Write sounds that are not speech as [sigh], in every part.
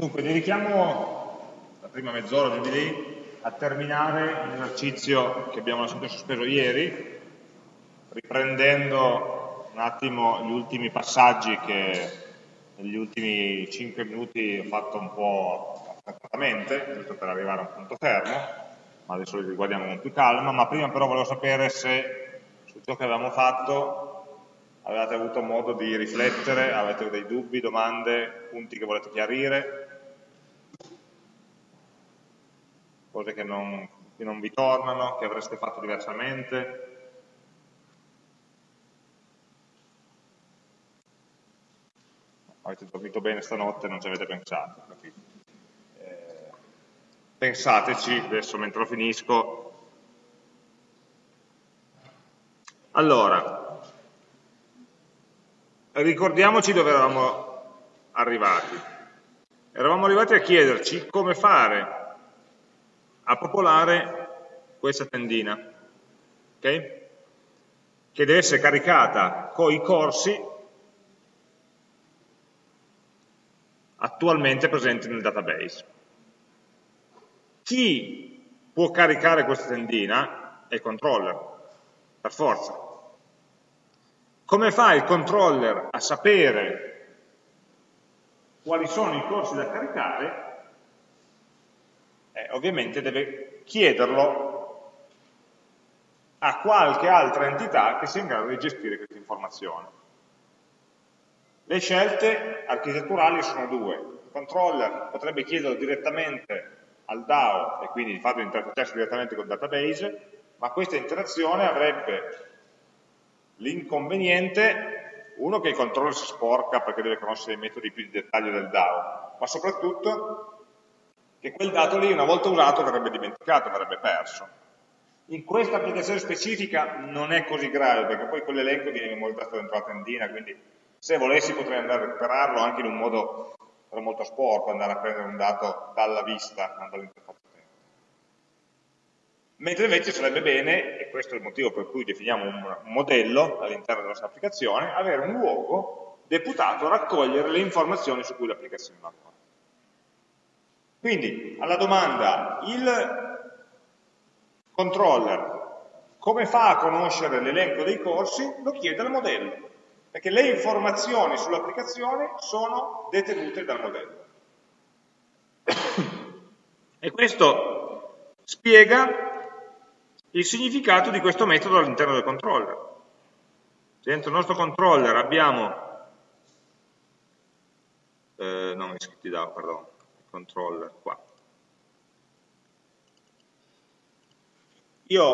Dunque, dedichiamo la prima mezz'ora di lì a terminare l'esercizio che abbiamo lasciato sospeso ieri, riprendendo un attimo gli ultimi passaggi che negli ultimi 5 minuti ho fatto un po' affrettatamente, giusto per arrivare a un punto fermo, ma adesso li riguardiamo con più calma, ma prima però volevo sapere se su ciò che avevamo fatto avete avuto modo di riflettere, avete dei dubbi, domande, punti che volete chiarire, cose che non, che non vi tornano, che avreste fatto diversamente. Avete dormito bene stanotte, non ci avete pensato. Eh, pensateci, adesso mentre lo finisco. Allora, ricordiamoci dove eravamo arrivati. Eravamo arrivati a chiederci come fare a popolare questa tendina, okay? che deve essere caricata con i corsi attualmente presenti nel database. Chi può caricare questa tendina è il controller, per forza. Come fa il controller a sapere quali sono i corsi da caricare eh, ovviamente deve chiederlo a qualche altra entità che sia in grado di gestire questa informazione. Le scelte architetturali sono due. Il controller potrebbe chiederlo direttamente al DAO e quindi di farlo interfacciarsi direttamente col database, ma questa interazione avrebbe l'inconveniente, uno che il controller si sporca perché deve conoscere i metodi più di dettaglio del DAO, ma soprattutto che quel dato lì una volta usato verrebbe dimenticato, verrebbe perso. In questa applicazione specifica non è così grave, perché poi quell'elenco viene memorizzato dentro la tendina, quindi se volessi potrei andare a recuperarlo anche in un modo molto sporco, andare a prendere un dato dalla vista, non dall'interfaccia Mentre invece sarebbe bene, e questo è il motivo per cui definiamo un modello all'interno della nostra applicazione, avere un luogo deputato a raccogliere le informazioni su cui l'applicazione lavora. Quindi alla domanda il controller come fa a conoscere l'elenco dei corsi? Lo chiede al modello, perché le informazioni sull'applicazione sono detenute dal modello. E questo spiega il significato di questo metodo all'interno del controller. Dentro il nostro controller abbiamo, eh, non iscritti da, perdono, controller qua. Io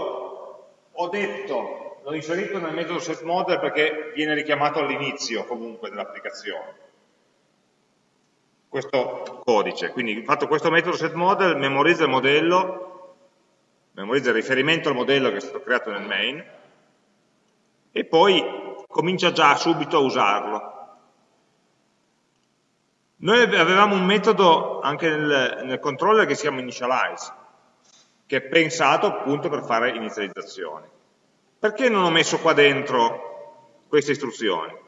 ho detto, l'ho inserito nel metodo setModel perché viene richiamato all'inizio comunque dell'applicazione questo codice. Quindi fatto questo metodo setModel memorizza il modello, memorizza il riferimento al modello che è stato creato nel main e poi comincia già subito a usarlo. Noi avevamo un metodo anche nel, nel controller che si chiama initialize, che è pensato appunto per fare inizializzazioni. Perché non ho messo qua dentro queste istruzioni?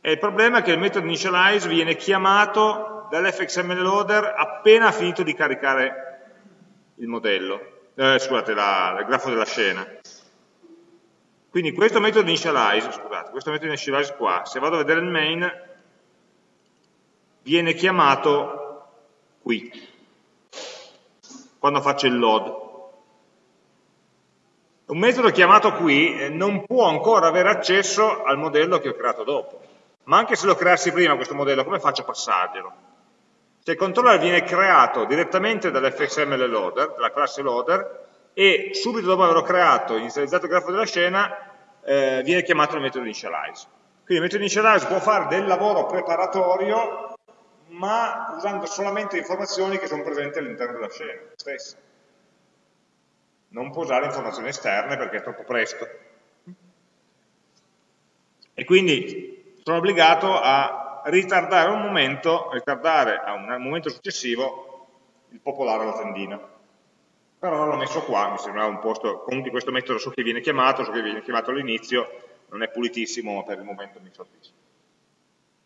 E il problema è che il metodo initialize viene chiamato dall'fxml loader appena finito di caricare il modello, eh, scusate, la, il grafo della scena. Quindi questo metodo initialize, scusate, questo metodo initialize qua, se vado a vedere il main, viene chiamato qui, quando faccio il load. Un metodo chiamato qui eh, non può ancora avere accesso al modello che ho creato dopo, ma anche se lo creassi prima questo modello, come faccio a passarglielo? Se il controller viene creato direttamente dall'fxml loader, dalla classe loader, e subito dopo averlo creato e inizializzato il grafo della scena, eh, viene chiamato il metodo initialize. Quindi il metodo initialize può fare del lavoro preparatorio ma usando solamente informazioni che sono presenti all'interno della scena stessa. Non può usare informazioni esterne perché è troppo presto. E quindi sono obbligato a ritardare un momento, ritardare a un momento successivo il popolare la tendina. Però l'ho messo qua, mi sembrava un posto, comunque questo metodo so che viene chiamato, so che viene chiamato all'inizio, non è pulitissimo, ma per il momento mi soddisfa.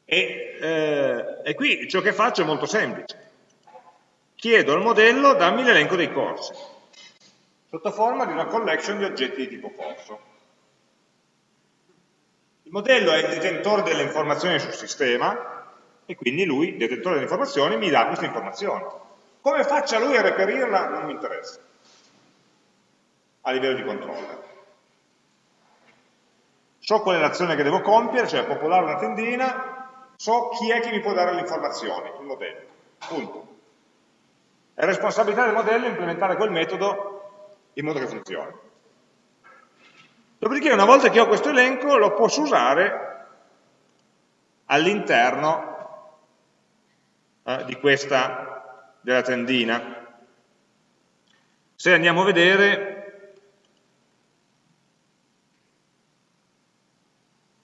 E, eh, e qui ciò che faccio è molto semplice. Chiedo al modello dammi l'elenco dei corsi, sotto forma di una collection di oggetti di tipo corso. Il modello è il detentore delle informazioni sul sistema e quindi lui, detentore delle informazioni, mi dà queste informazioni. Come faccia lui a reperirla non mi interessa, a livello di controller. So qual è l'azione che devo compiere, cioè popolare una tendina, so chi è che mi può dare le informazioni, il modello. Punto. È responsabilità del modello implementare quel metodo in modo che funzioni. Dopodiché una volta che ho questo elenco lo posso usare all'interno eh, di questa, della tendina. Se andiamo a vedere,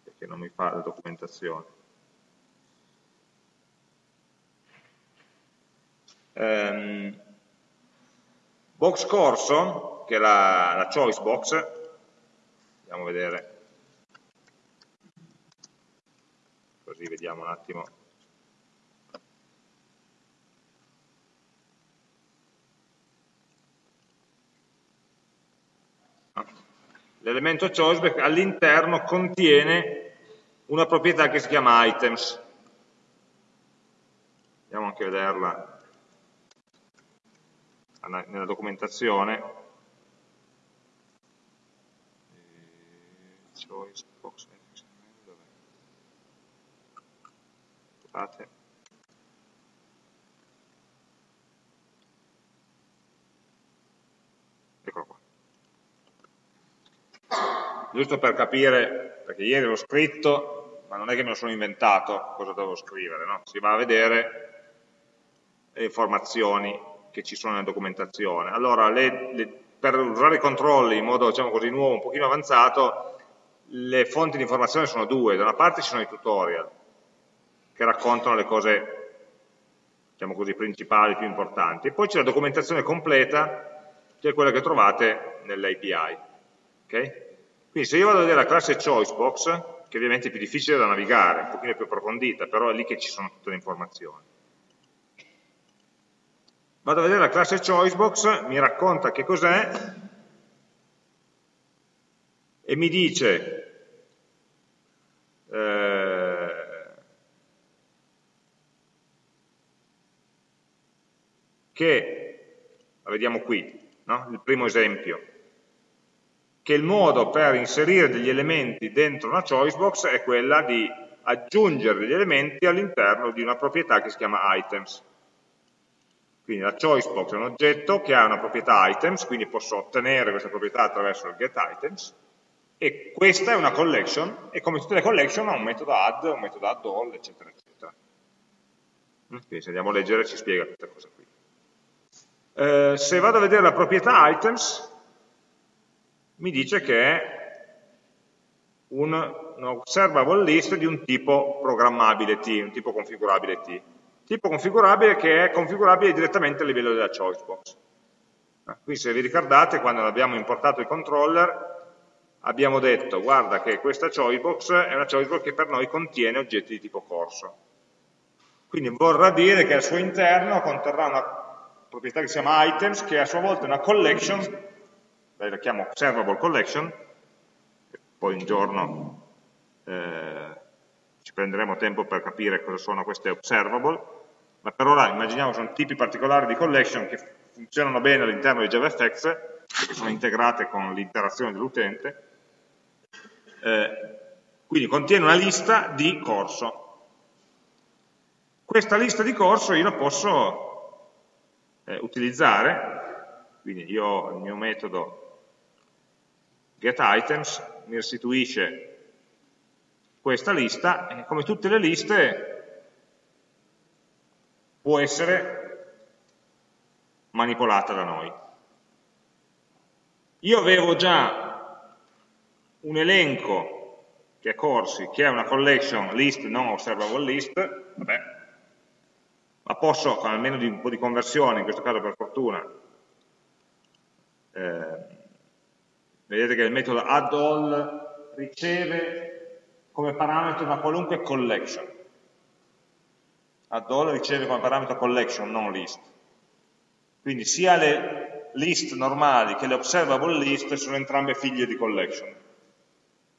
perché non mi fa la documentazione, um, box corso, che è la, la choice box, andiamo a vedere. Così vediamo un attimo. L'elemento choice all'interno contiene una proprietà che si chiama items. Andiamo anche a vederla nella documentazione choice box dov'è? Scusate. Eccolo qua. Giusto per capire, perché ieri l'ho scritto, ma non è che me lo sono inventato cosa devo scrivere, no? Si va a vedere le informazioni che ci sono nella documentazione. Allora, le, le, per usare i controlli in modo diciamo così nuovo, un pochino avanzato, le fonti di informazione sono due, da una parte ci sono i tutorial che raccontano le cose diciamo così, principali, più importanti, e poi c'è la documentazione completa che è quella che trovate nell'API. Okay? Quindi se io vado a vedere la classe choicebox, che ovviamente è più difficile da navigare, un pochino più approfondita, però è lì che ci sono tutte le informazioni. Vado a vedere la classe choicebox, mi racconta che cos'è, e mi dice eh, che, la vediamo qui, no? il primo esempio, che il modo per inserire degli elementi dentro una choicebox è quella di aggiungere degli elementi all'interno di una proprietà che si chiama items. Quindi la choicebox è un oggetto che ha una proprietà items, quindi posso ottenere questa proprietà attraverso il getItems, e questa è una collection e come tutte le collection ha un metodo add, un metodo add all, eccetera, eccetera. Quindi se andiamo a leggere ci spiega questa cosa qui. Eh, se vado a vedere la proprietà items, mi dice che è un, un observable list di un tipo programmabile T, un tipo configurabile T. Tipo configurabile che è configurabile direttamente a livello della choice box. Quindi se vi ricordate, quando abbiamo importato il controller, abbiamo detto guarda che questa choicebox è una choicebox che per noi contiene oggetti di tipo corso. Quindi vorrà dire che al suo interno conterrà una proprietà che si chiama items, che a sua volta è una collection, la chiamo observable collection, poi un giorno eh, ci prenderemo tempo per capire cosa sono queste observable, ma per ora immaginiamo che sono tipi particolari di collection che funzionano bene all'interno di JavaFX, che sono integrate con l'interazione dell'utente, eh, quindi contiene una lista di corso. Questa lista di corso io la posso eh, utilizzare, quindi io il mio metodo getItems, mi restituisce questa lista e come tutte le liste può essere manipolata da noi. Io avevo già un elenco che è corsi, che è una collection list, non observable list, vabbè, ma posso, con almeno di un po' di conversione, in questo caso per fortuna, eh, vedete che il metodo addall riceve come parametro una qualunque collection. Add all riceve come parametro collection, non list. Quindi sia le list normali che le observable list sono entrambe figlie di collection.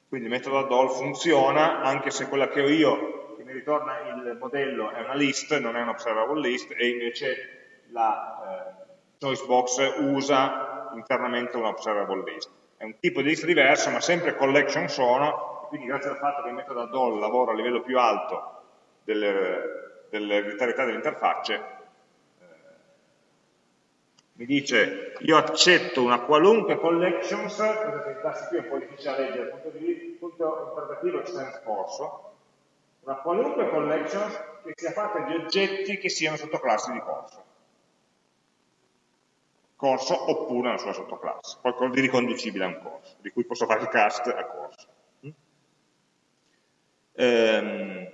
Quindi il metodo add all funziona anche se quella che ho io, che mi ritorna il modello, è una list, non è un observable list, e invece la eh, choice box usa internamente un observable list. È un tipo di list diverso, ma sempre collection sono, quindi grazie al fatto che il metodo add all lavora a livello più alto delle, dell'ereditarietà delle interfacce, mi dice io accetto una qualunque collections, il tasto qui è un po' difficile da leggere punto di punto interpretativo sense corso, una qualunque collections che sia fatta di oggetti che siano sottoclassi di corso. Corso oppure una sua sottoclasse, qualcosa di riconducibile a un corso, di cui posso fare il cast a corso. Ehm,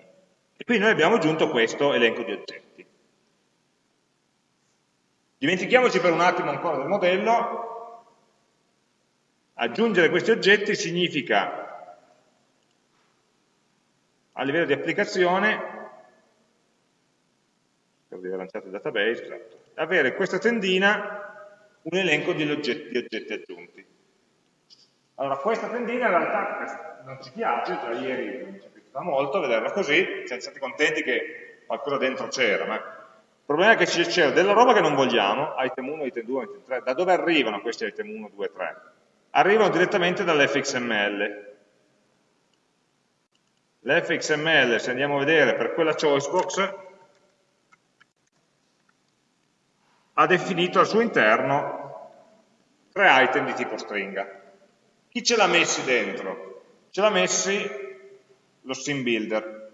e quindi noi abbiamo aggiunto questo elenco di oggetti. Dimentichiamoci per un attimo ancora del modello, aggiungere questi oggetti significa a livello di applicazione, per di aver lanciato il database, esatto, avere questa tendina un elenco di oggetti, di oggetti aggiunti. Allora, questa tendina in realtà non ci piace, già ieri non ci è piaciuta molto vederla così, siamo stati contenti che qualcosa dentro c'era, ma il problema è che c'è della roba che non vogliamo, item 1, item 2, item 3. Da dove arrivano questi item 1, 2, 3? Arrivano direttamente dall'fxml. L'fxml, se andiamo a vedere per quella choice box, ha definito al suo interno tre item di tipo stringa. Chi ce l'ha messi dentro? Ce l'ha messi lo sim builder,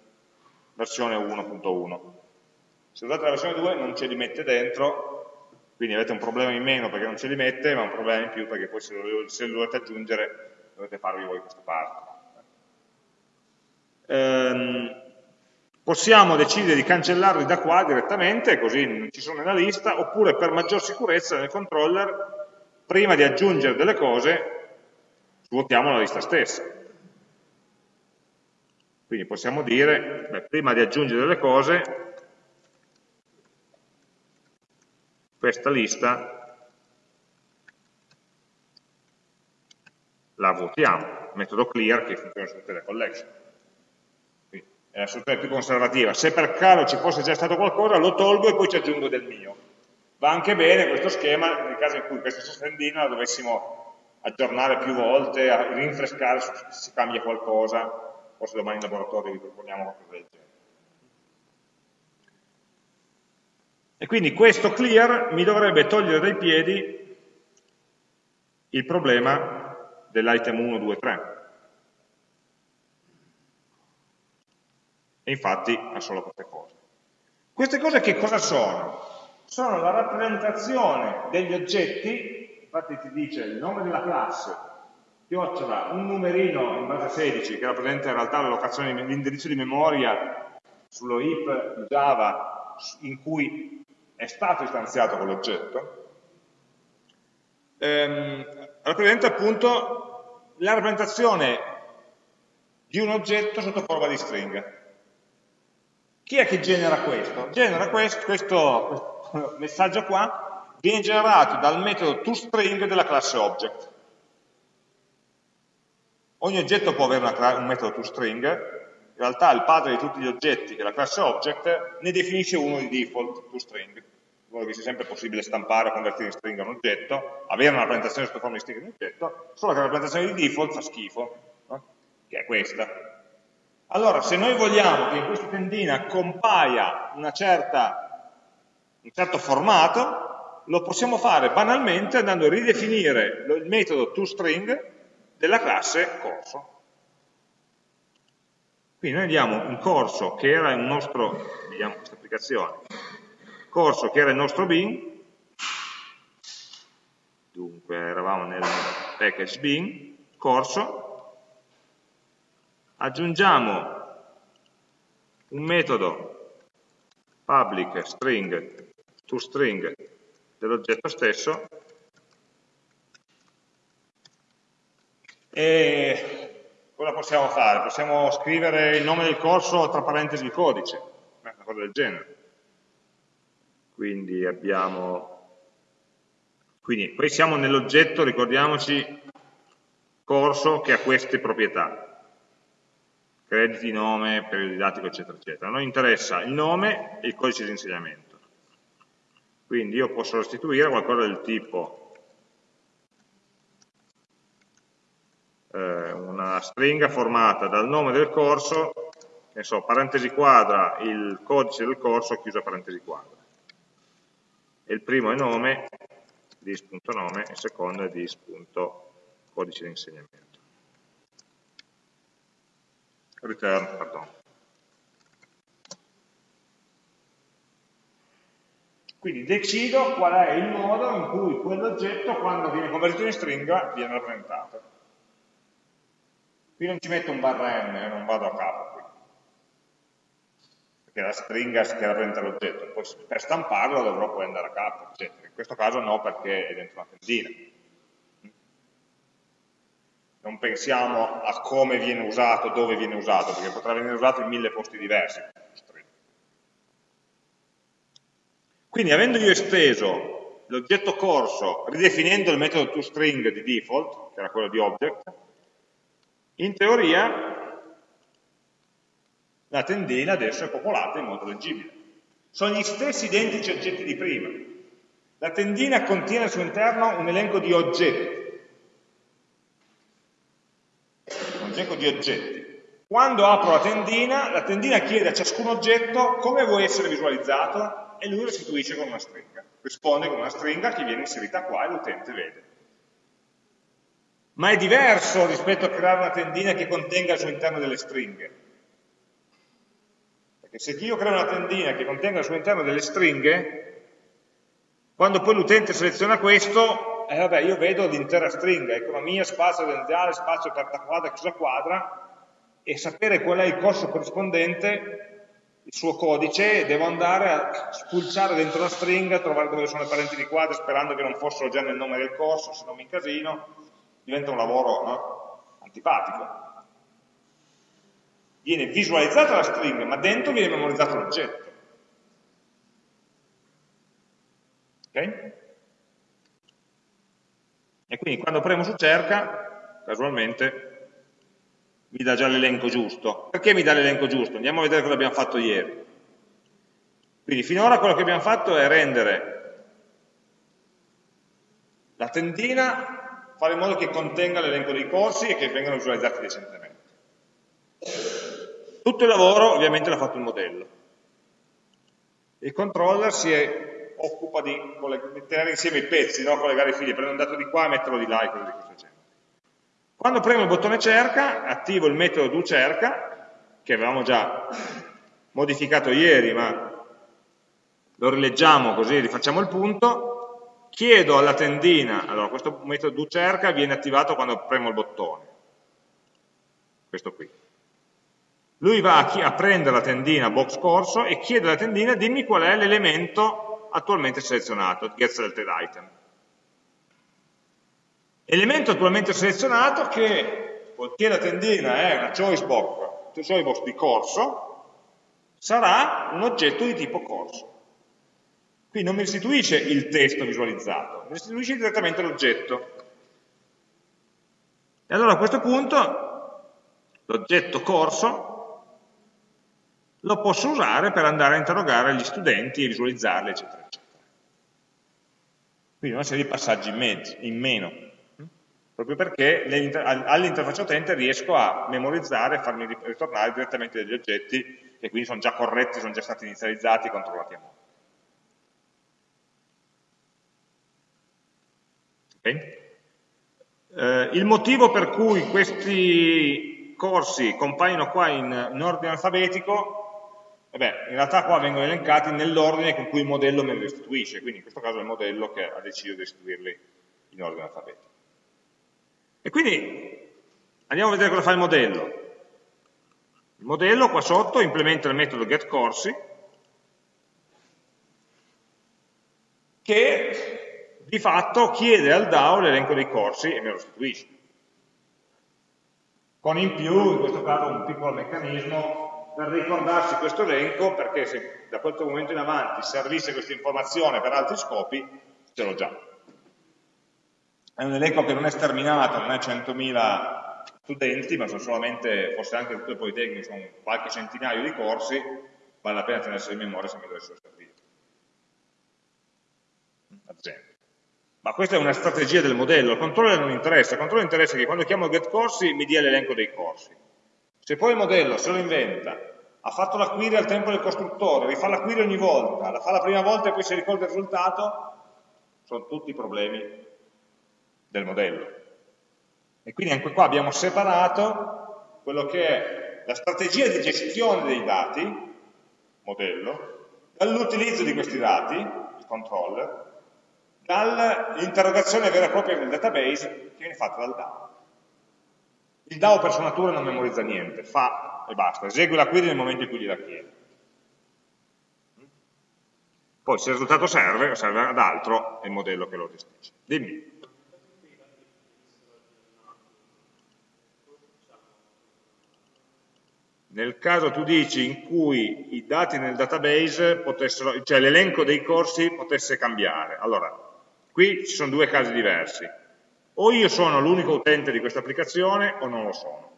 versione 1.1 se usate la versione 2 non ce li mette dentro, quindi avete un problema in meno perché non ce li mette, ma un problema in più perché poi se lo, se lo dovete aggiungere dovete farvi voi questa parte. Ehm, possiamo decidere di cancellarli da qua direttamente, così non ci sono nella lista, oppure per maggior sicurezza nel controller, prima di aggiungere delle cose, svuotiamo la lista stessa. Quindi possiamo dire, beh, prima di aggiungere delle cose, questa lista la votiamo, metodo clear che funziona su tutte le collection. Quindi è la soluzione più conservativa. Se per caso ci fosse già stato qualcosa, lo tolgo e poi ci aggiungo del mio. Va anche bene questo schema nel caso in cui questa stessa tendina la dovessimo aggiornare più volte, rinfrescare se si cambia qualcosa, o se domani in laboratorio vi proponiamo qualcosa del genere. E quindi questo clear mi dovrebbe togliere dai piedi il problema dell'item 1, 2, 3. E infatti ha solo queste cose. Queste cose che cosa sono? Sono la rappresentazione degli oggetti, infatti ti dice il nome della classe, chiocciola, un numerino in base 16 che rappresenta in realtà l'indirizzo di memoria sullo heap di Java in cui è stato istanziato quell'oggetto, ehm, rappresenta appunto la rappresentazione di un oggetto sotto forma di stringa. Chi è che genera questo? Genera questo, questo, questo [laughs] messaggio qua, viene generato dal metodo toString della classe object. Ogni oggetto può avere una, un metodo toString, in realtà il padre di tutti gli oggetti, che è la classe object, ne definisce uno di default toString modo che sia sempre possibile stampare o convertire in stringa un oggetto, avere una rappresentazione sotto forma di stringa di un oggetto, solo che la rappresentazione di default fa schifo, no? che è questa. Allora, se noi vogliamo che in questa tendina compaia certa, un certo formato, lo possiamo fare banalmente andando a ridefinire il metodo toString della classe corso. Quindi noi abbiamo un corso che era il nostro, vediamo questa applicazione, corso che era il nostro bin, dunque eravamo nel package bin, corso, aggiungiamo un metodo public string to string dell'oggetto stesso e cosa possiamo fare? Possiamo scrivere il nome del corso tra parentesi il codice, una qualcosa del genere. Quindi abbiamo... Quindi poi siamo nell'oggetto, ricordiamoci, corso che ha queste proprietà crediti, nome, periodo didattico, eccetera, eccetera. A noi interessa il nome e il codice di insegnamento. Quindi io posso restituire qualcosa del tipo eh, una stringa formata dal nome del corso, ne so, parentesi quadra, il codice del corso, chiusa parentesi quadra. E il primo è nome, dis.nome, e il secondo è dis.codice di insegnamento. return, pardon. Quindi decido qual è il modo in cui quell'oggetto, quando viene convertito in stringa, viene rappresentato. Qui non ci metto un barra n, eh, non vado a capo qui. Perché la stringa che rappresenta l'oggetto. Poi per stamparlo dovrò poi andare a capo, eccetera. In questo caso no, perché è dentro una tendina non pensiamo a come viene usato, dove viene usato, perché potrà venire usato in mille posti diversi. Quindi avendo io esteso l'oggetto corso ridefinendo il metodo toString di default, che era quello di object, in teoria la tendina adesso è popolata in modo leggibile. Sono gli stessi identici oggetti di prima. La tendina contiene al suo interno un elenco di oggetti, elenco di oggetti. Quando apro la tendina, la tendina chiede a ciascun oggetto come vuoi essere visualizzato e lui restituisce con una stringa. Risponde con una stringa che viene inserita qua e l'utente vede. Ma è diverso rispetto a creare una tendina che contenga al suo interno delle stringhe. Perché se io creo una tendina che contenga al suo interno delle stringhe, quando poi l'utente seleziona questo, eh, vabbè, io vedo l'intera stringa, economia, spazio aziendale, spazio carta quadra, chiusa quadra, e sapere qual è il corso corrispondente, il suo codice, devo andare a spulciare dentro la stringa, trovare dove sono le parenti di quadra, sperando che non fossero già nel nome del corso, se no mi incasino, diventa un lavoro no? antipatico. Viene visualizzata la stringa, ma dentro viene memorizzato l'oggetto. Ok? E quindi quando premo su cerca, casualmente, mi dà già l'elenco giusto. Perché mi dà l'elenco giusto? Andiamo a vedere cosa abbiamo fatto ieri. Quindi finora quello che abbiamo fatto è rendere la tendina, fare in modo che contenga l'elenco dei corsi e che vengano visualizzati decentemente. Tutto il lavoro ovviamente l'ha fatto il modello. Il controller si è occupa di tenere insieme i pezzi, no? collegare i fili, prendo un dato di qua e metterlo di là e cose di questo genere. Quando premo il bottone cerca, attivo il metodo doCerca, che avevamo già modificato ieri, ma lo rileggiamo così rifacciamo il punto, chiedo alla tendina, allora questo metodo doCerca viene attivato quando premo il bottone, questo qui. Lui va a, a prendere la tendina box corso e chiede alla tendina dimmi qual è l'elemento attualmente selezionato, get selected item. Elemento attualmente selezionato che, poiché la tendina è una choice box, choice box di corso, sarà un oggetto di tipo corso. Qui non mi restituisce il testo visualizzato, mi restituisce direttamente l'oggetto. E allora a questo punto l'oggetto corso lo posso usare per andare a interrogare gli studenti e visualizzarli, eccetera, eccetera. Quindi una serie di passaggi in, mezzo, in meno, proprio perché all'interfaccia utente riesco a memorizzare e farmi ritornare direttamente degli oggetti che quindi sono già corretti, sono già stati inizializzati e controllati a modo. Okay? Eh, il motivo per cui questi corsi compaiono qua in, in ordine alfabetico Vabbè, in realtà qua vengono elencati nell'ordine con cui il modello me li restituisce, quindi in questo caso è il modello che ha deciso di restituirli in ordine alfabetico. E quindi andiamo a vedere cosa fa il modello. Il modello qua sotto implementa il metodo getCorsi che di fatto chiede al DAO l'elenco dei corsi e me lo restituisce. Con in più, in questo caso, un piccolo meccanismo per ricordarsi questo elenco perché se da quel momento in avanti servisse questa informazione per altri scopi, ce l'ho già. È un elenco che non è sterminato, non è 100.000 studenti, ma sono solamente, forse anche tutte le Politecniche, sono qualche centinaio di corsi, vale la pena tenersi in memoria se mi dovessero servire. Esempio. Ma questa è una strategia del modello, il controller non interessa, il controller interessa che quando chiamo get corsi mi dia l'elenco dei corsi. Se poi il modello se lo inventa, ha fatto la query al tempo del costruttore, rifà la query ogni volta, la fa la prima volta e poi si ricorda il risultato, sono tutti problemi del modello. E quindi anche qua abbiamo separato quello che è la strategia di gestione dei dati, modello, dall'utilizzo di questi dati, il controller, dall'interrogazione vera e propria del database che viene fatta dal DAO. Il DAO per sua natura non memorizza niente, fa e basta, esegue la query nel momento in cui gliela chiede. Poi se il risultato serve serve ad altro, è il modello che lo gestisce. Dimmi. Nel caso tu dici in cui i dati nel database potessero, cioè l'elenco dei corsi potesse cambiare. Allora, Qui ci sono due casi diversi. O io sono l'unico utente di questa applicazione o non lo sono.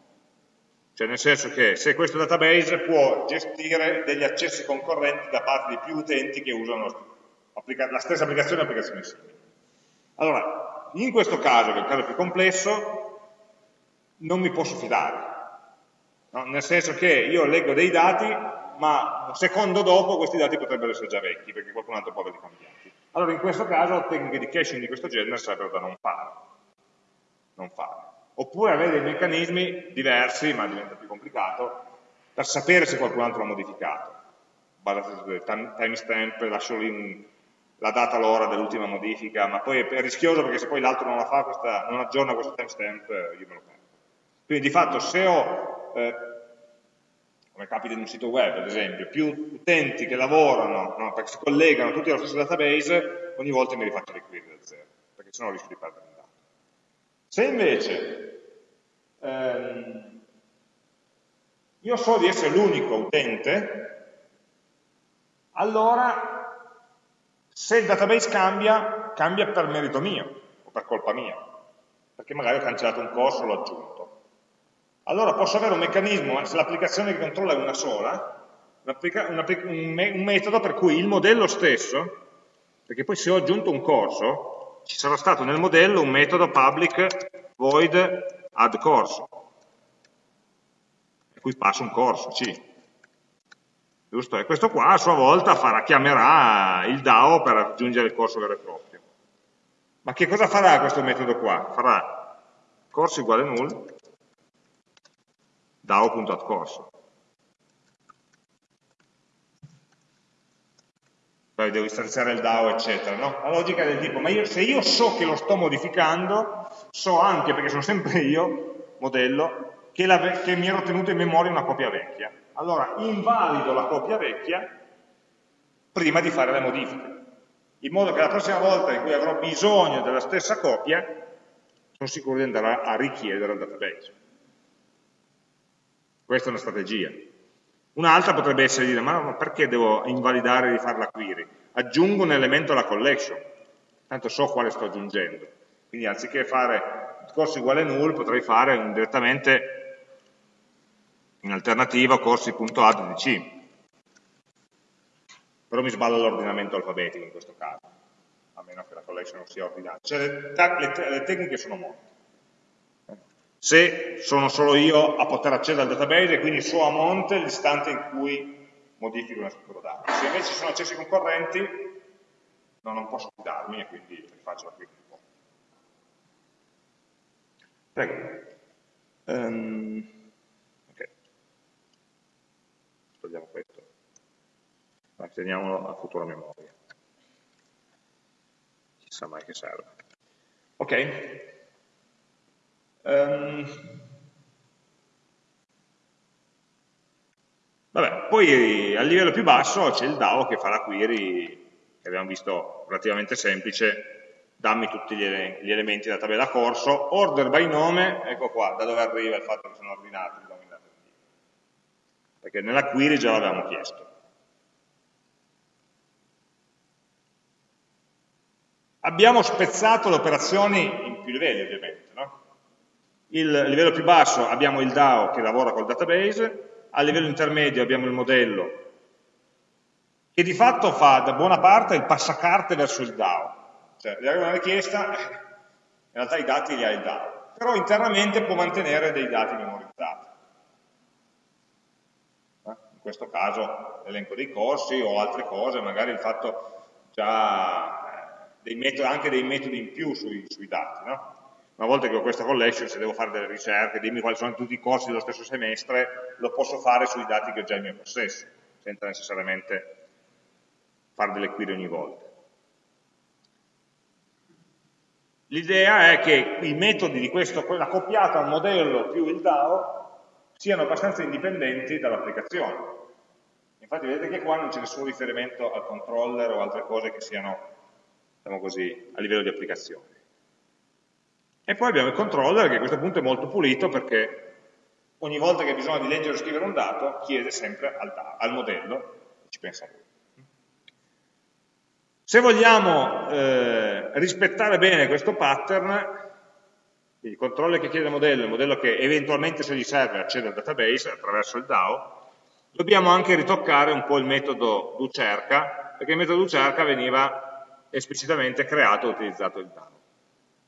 Cioè nel senso che se questo database può gestire degli accessi concorrenti da parte di più utenti che usano la stessa applicazione e applicazioni simili. Allora, in questo caso, che è il caso più complesso, non mi posso fidare. No? Nel senso che io leggo dei dati, ma un secondo dopo questi dati potrebbero essere già vecchi, perché qualcun altro può averli cambiati. Allora in questo caso tecniche di caching di questo genere sarebbero da non fare. Non fare. Oppure avere dei meccanismi diversi, ma diventa più complicato, per sapere se qualcun altro l'ha modificato. Basate su timestamp, lascio lì un, la data l'ora dell'ultima modifica, ma poi è rischioso perché se poi l'altro non la fa, questa, non aggiorna questo timestamp, io me lo perdo. Quindi di fatto se ho eh, come capita in un sito web ad esempio, più utenti che lavorano, no, perché si collegano tutti allo stesso database, ogni volta mi rifaccio le query da zero, perché sennò rischio di perdere un dato. Se invece ehm, io so di essere l'unico utente, allora se il database cambia, cambia per merito mio o per colpa mia, perché magari ho cancellato un corso o l'ho aggiunto allora posso avere un meccanismo, eh, se l'applicazione che controlla è una sola, un, metodo per cui il modello stesso, perché poi se ho aggiunto un corso, ci sarà stato nel modello un metodo public void add corso, e cui passo un corso, C. Giusto? E questo qua a sua volta farà, chiamerà il DAO per aggiungere il corso vero e proprio. Ma che cosa farà questo metodo qua? Farà corso uguale null DAO.corso. Poi devo istanziare il DAO, eccetera. No? La logica è del tipo, ma io, se io so che lo sto modificando, so anche, perché sono sempre io, modello, che, la, che mi ero tenuto in memoria una copia vecchia. Allora, invalido la copia vecchia prima di fare le modifiche, in modo che la prossima volta in cui avrò bisogno della stessa copia, sono sicuro di andare a richiedere al database. Questa è una strategia. Un'altra potrebbe essere dire, ma perché devo invalidare e rifare la query? Aggiungo un elemento alla collection, tanto so quale sto aggiungendo. Quindi anziché fare corso uguale null, potrei fare direttamente in alternativa corsi.add di C. Però mi sballo l'ordinamento alfabetico in questo caso, a meno che la collection non sia ordinata. Cioè le, le, le tecniche sono molte se sono solo io a poter accedere al database e quindi so a monte l'istante in cui modifico una struttura dati. Se invece sono accessi concorrenti, no, non posso fidarmi e quindi faccio la click po'. Prego. Um, ok. Togliamo questo. Ma teniamolo a futura memoria. Chissà mai che serve. Ok. Um, vabbè, poi a livello più basso c'è il DAO che fa la query, che abbiamo visto relativamente semplice, dammi tutti gli, gli elementi della tabella corso, order by nome, ecco qua, da dove arriva il fatto che sono ordinati. perché nella query già l'avevamo chiesto. Abbiamo spezzato le operazioni in più livelli ovviamente. Il livello più basso abbiamo il DAO che lavora col database, a livello intermedio abbiamo il modello che di fatto fa da buona parte il passacarte verso il DAO. Cioè, gli arriva una richiesta, in realtà i dati li ha il DAO, però internamente può mantenere dei dati memorizzati. Eh, in questo caso l'elenco dei corsi o altre cose, magari il fatto già dei metodi, anche dei metodi in più sui, sui dati. No? Una volta che ho questa collection, se devo fare delle ricerche, dimmi quali sono tutti i corsi dello stesso semestre, lo posso fare sui dati che ho già in mio possesso, senza necessariamente fare delle query ogni volta. L'idea è che i metodi di questo, quella accoppiata al modello più il DAO, siano abbastanza indipendenti dall'applicazione. Infatti vedete che qua non c'è nessun riferimento al controller o altre cose che siano diciamo così, a livello di applicazione. E poi abbiamo il controller che a questo punto è molto pulito perché ogni volta che ha bisogno di leggere o scrivere un dato chiede sempre al, al modello ci pensa lui. Se vogliamo eh, rispettare bene questo pattern, il controller che chiede al modello, il modello che eventualmente se gli serve accede al database attraverso il DAO, dobbiamo anche ritoccare un po' il metodo doCerca, perché il metodo doCerca veniva esplicitamente creato e utilizzato il DAO.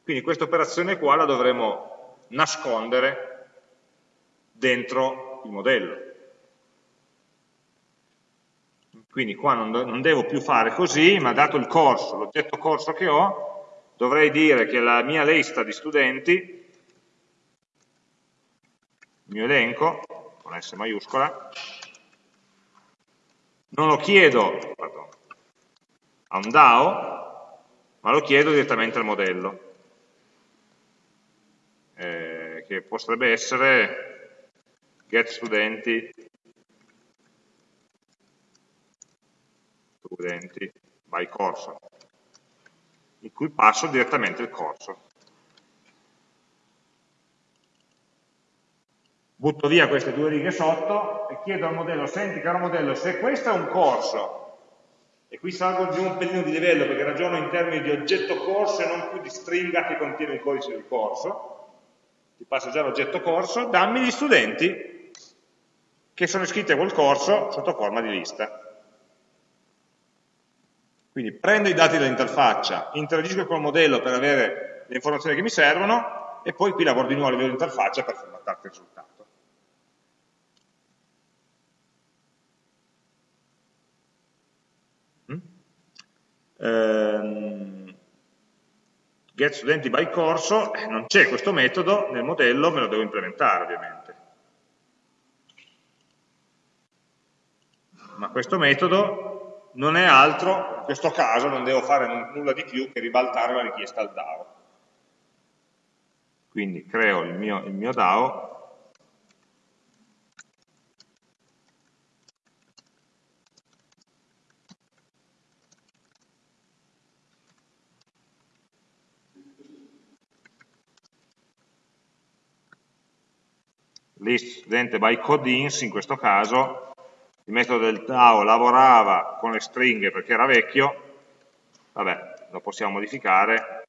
Quindi questa operazione qua la dovremo nascondere dentro il modello. Quindi qua non, non devo più fare così, ma dato il corso, l'oggetto corso che ho, dovrei dire che la mia lista di studenti, il mio elenco, con S maiuscola, non lo chiedo pardon, a un DAO, ma lo chiedo direttamente al modello, eh, che potrebbe essere get studenti, studenti by corso, in cui passo direttamente il corso. Butto via queste due righe sotto e chiedo al modello, senti caro modello, se questo è un corso e qui salgo giù un pelino di livello perché ragiono in termini di oggetto corso e non più di stringa che contiene il codice del corso. Ti passo già l'oggetto corso, dammi gli studenti che sono iscritti a quel corso sotto forma di lista. Quindi prendo i dati dall'interfaccia, interagisco col modello per avere le informazioni che mi servono e poi qui lavoro di nuovo a livello di interfaccia per formattare il risultato. ehm, get studenti by corso, eh, non c'è questo metodo, nel modello me lo devo implementare ovviamente. Ma questo metodo non è altro, in questo caso non devo fare nulla di più che ribaltare la richiesta al DAO. Quindi creo il mio, il mio DAO list studente by codins, in questo caso il metodo del DAO lavorava con le stringhe perché era vecchio, vabbè, lo possiamo modificare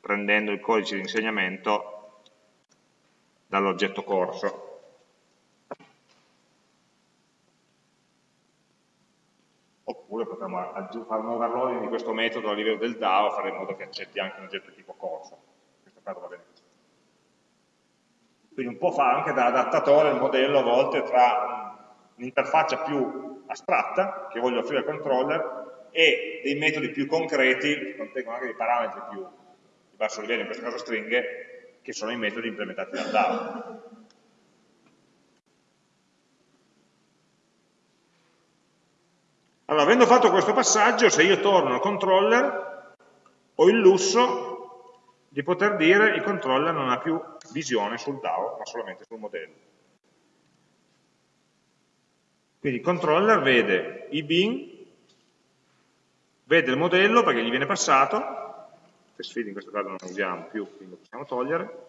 prendendo il codice di insegnamento dall'oggetto corso. Oppure potremmo fare un overloading di questo metodo a livello del DAO, fare in modo che accetti anche un oggetto tipo corso. In questo caso va bene quindi un po' fa anche da adattatore il modello a volte tra un'interfaccia più astratta, che voglio offrire al controller, e dei metodi più concreti, che contengono anche dei parametri più di basso livello, in questo caso stringhe, che sono i metodi implementati dal DAO. Allora, avendo fatto questo passaggio, se io torno al controller, ho il lusso di poter dire il controller non ha più visione sul DAO, ma solamente sul modello. Quindi il controller vede i bin, vede il modello perché gli viene passato, test feed in questo caso non lo usiamo più, quindi lo possiamo togliere,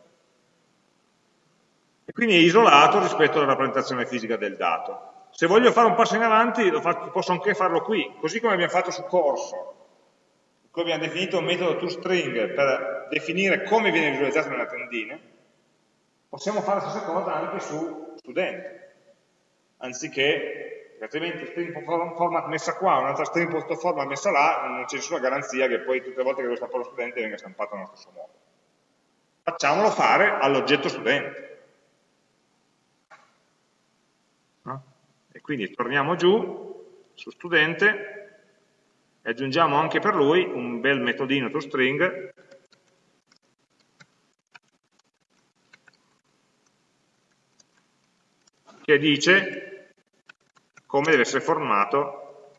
e quindi è isolato rispetto alla rappresentazione fisica del dato. Se voglio fare un passo in avanti faccio, posso anche farlo qui, così come abbiamo fatto su corso, in cui abbiamo definito un metodo toString per definire come viene visualizzato nella tendina, possiamo fare la stessa cosa anche su studente, anziché, altrimenti string format messa qua, un'altra string format messa là, non c'è nessuna garanzia che poi tutte le volte che devo stampare lo studente venga stampato nello stesso modo. Facciamolo fare all'oggetto studente. E quindi torniamo giù su studente e aggiungiamo anche per lui un bel metodino toString che dice come deve essere formato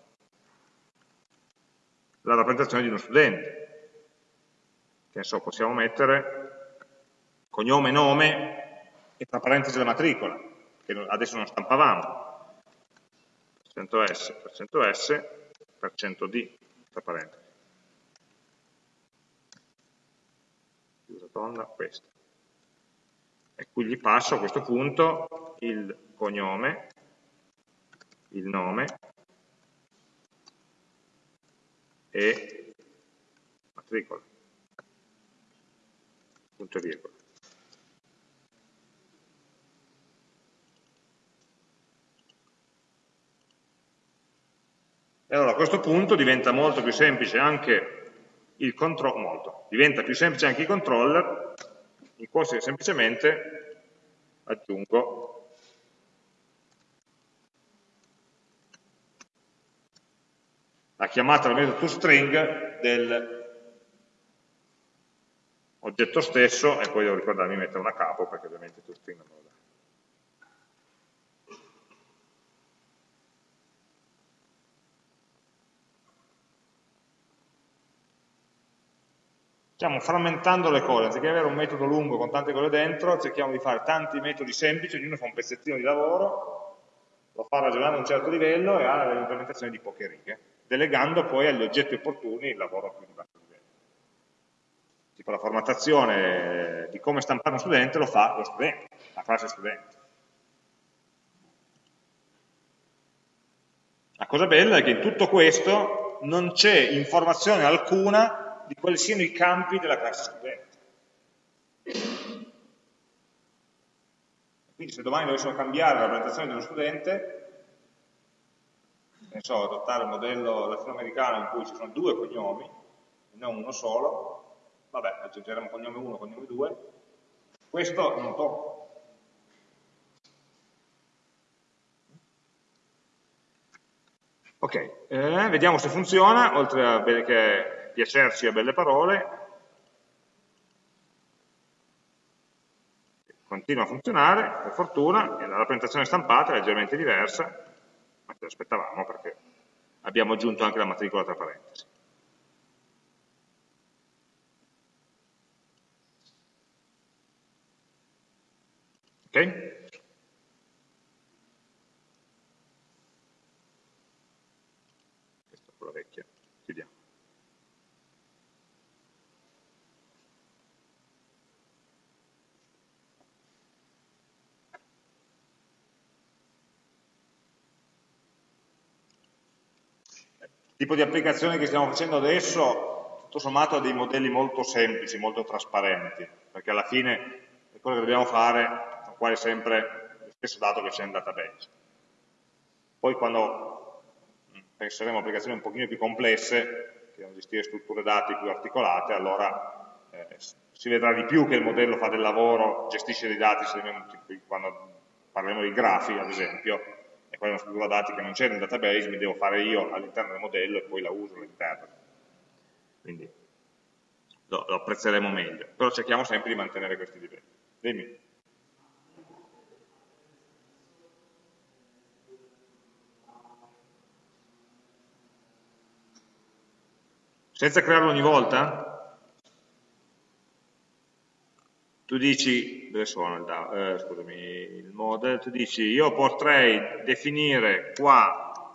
la rappresentazione di uno studente. Che so, possiamo mettere cognome, nome e tra parentesi la matricola, che adesso non stampavamo. %s, %s, %d, tra parentesi. Chiusa tonda, questa. E qui gli passo a questo punto il cognome, il nome e matricola, punto e virgola. E allora a questo punto diventa molto più semplice anche il controllo, molto, diventa più semplice anche il controller in cui semplicemente aggiungo la chiamata del metodo toString del oggetto stesso e poi devo ricordarmi di mettere una capo perché ovviamente toString non lo dà. Stiamo frammentando le cose, anziché avere un metodo lungo con tante cose dentro, cerchiamo di fare tanti metodi semplici, ognuno fa un pezzettino di lavoro, lo fa ragionando a un certo livello e ha l'implementazione di poche righe, delegando poi agli oggetti opportuni il lavoro più di basso livello. Tipo la formattazione di come stampare uno studente lo fa lo studente, la classe studente. La cosa bella è che in tutto questo non c'è informazione alcuna di quali siano i campi della classe studente. Quindi se domani dovessimo cambiare la rappresentazione di uno studente, ne so, adottare il modello latinoamericano in cui ci sono due cognomi, e non uno solo, vabbè, aggiungeremo cognome 1, cognome 2, questo non tocca. Ok, eh, vediamo se funziona, oltre a che piacerci a belle parole, continua a funzionare, per fortuna, e la rappresentazione stampata è leggermente diversa, ma ce l'aspettavamo perché abbiamo aggiunto anche la matricola tra parentesi. Ok? Tipo di applicazione che stiamo facendo adesso, tutto sommato ha dei modelli molto semplici, molto trasparenti, perché alla fine cose che dobbiamo fare sono quasi sempre lo stesso dato che c'è nel database. Poi quando penseremo a applicazioni un pochino più complesse, che devono gestire strutture dati più articolate, allora eh, si vedrà di più che il modello fa del lavoro, gestisce dei dati, quando parleremo di grafi ad esempio, e quella è una struttura dati che non c'è nel database, mi devo fare io all'interno del modello e poi la uso all'interno. Quindi lo, lo, apprezzeremo meglio, però cerchiamo sempre di mantenere questi livelli. Dimmi. Senza crearlo ogni volta? tu dici, dove sono il, eh, scusami, il model, tu dici io potrei definire qua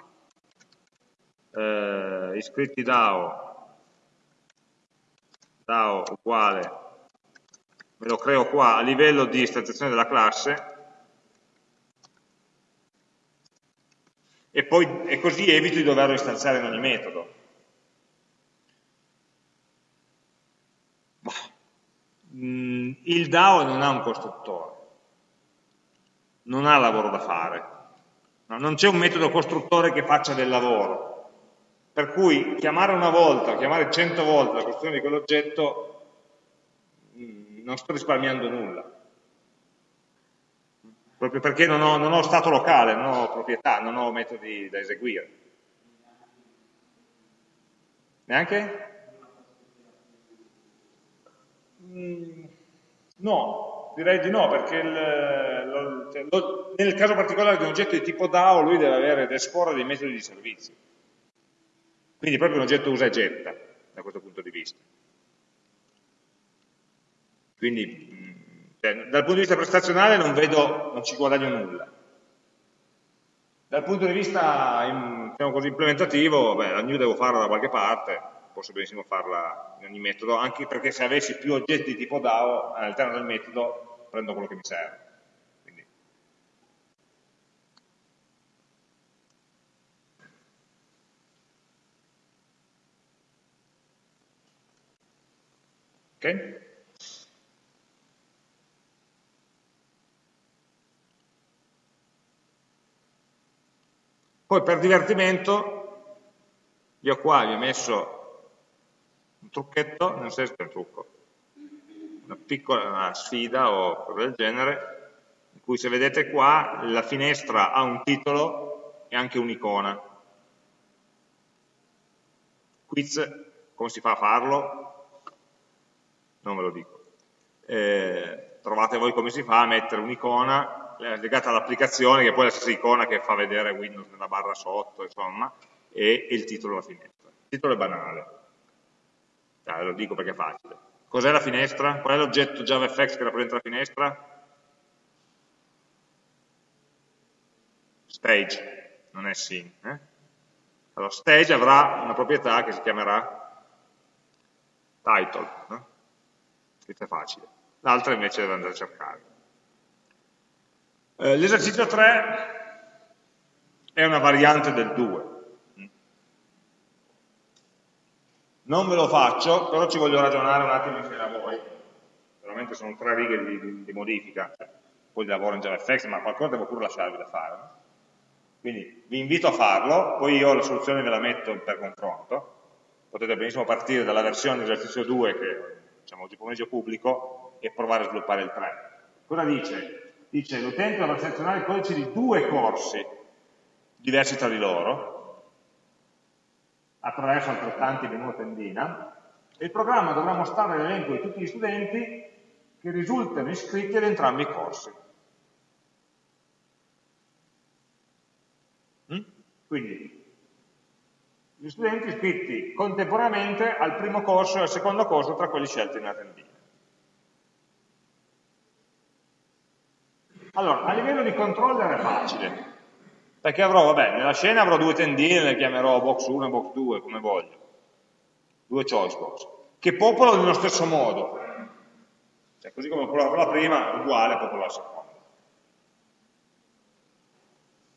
eh, iscritti DAO, DAO uguale me lo creo qua a livello di istanziazione della classe, e, poi, e così evito di doverlo istanziare in ogni metodo. Mm, il DAO non ha un costruttore, non ha lavoro da fare, no, non c'è un metodo costruttore che faccia del lavoro, per cui chiamare una volta, chiamare cento volte la costruzione di quell'oggetto mm, non sto risparmiando nulla, proprio perché non ho, non ho stato locale, non ho proprietà, non ho metodi da eseguire. Neanche? Mm, no, direi di no, perché il, lo, cioè, lo, nel caso particolare di un oggetto di tipo DAO lui deve avere ed esporre dei metodi di servizio. Quindi proprio un oggetto usa e getta da questo punto di vista. Quindi cioè, dal punto di vista prestazionale non vedo, non ci guadagno nulla. Dal punto di vista diciamo così, implementativo, beh, la new devo farla da qualche parte, posso benissimo farla in ogni metodo, anche perché se avessi più oggetti di tipo DAO all'interno del metodo prendo quello che mi serve. Quindi. Ok? Poi per divertimento, io qua vi ho messo trucchetto, nel senso è un trucco, una piccola sfida o cose del genere, in cui se vedete qua la finestra ha un titolo e anche un'icona. Quiz, come si fa a farlo? Non ve lo dico. Eh, trovate voi come si fa a mettere un'icona eh, legata all'applicazione, che è poi la stessa icona che fa vedere Windows nella barra sotto, insomma, e, il titolo della finestra. Il titolo è banale Ah, lo dico perché è facile. Cos'è la finestra? Qual è l'oggetto JavaFX che rappresenta la finestra? Stage, non è scene. Eh? Allora, stage avrà una proprietà che si chiamerà title. No? È facile. L'altra invece deve andare a cercare. Eh, L'esercizio 3 è una variante del 2. Non ve lo faccio, però ci voglio ragionare un attimo insieme a voi. Veramente sono tre righe di, di, di modifica, cioè, poi lavoro in JavaFX, ma qualcosa devo pure lasciarvi da fare. Quindi vi invito a farlo, poi io la soluzione ve la metto per confronto. Potete benissimo partire dalla versione dell'esercizio 2 che diciamo, oggi pomeriggio pubblico e provare a sviluppare il 3. Cosa dice? Dice l'utente dovrà selezionare il codice di due corsi diversi tra di loro, attraverso altrettanti menu tendina, e il programma dovrà mostrare l'elenco di tutti gli studenti che risultano iscritti ad entrambi i corsi. Mm? Quindi gli studenti iscritti contemporaneamente al primo corso e al secondo corso tra quelli scelti nella tendina. Allora, a livello di controller è facile, perché avrò, vabbè, nella scena avrò due tendine, le chiamerò box 1 e box 2, come voglio, due choice box, che popolano nello stesso modo, cioè così come popolavo la prima, uguale a popolare la seconda.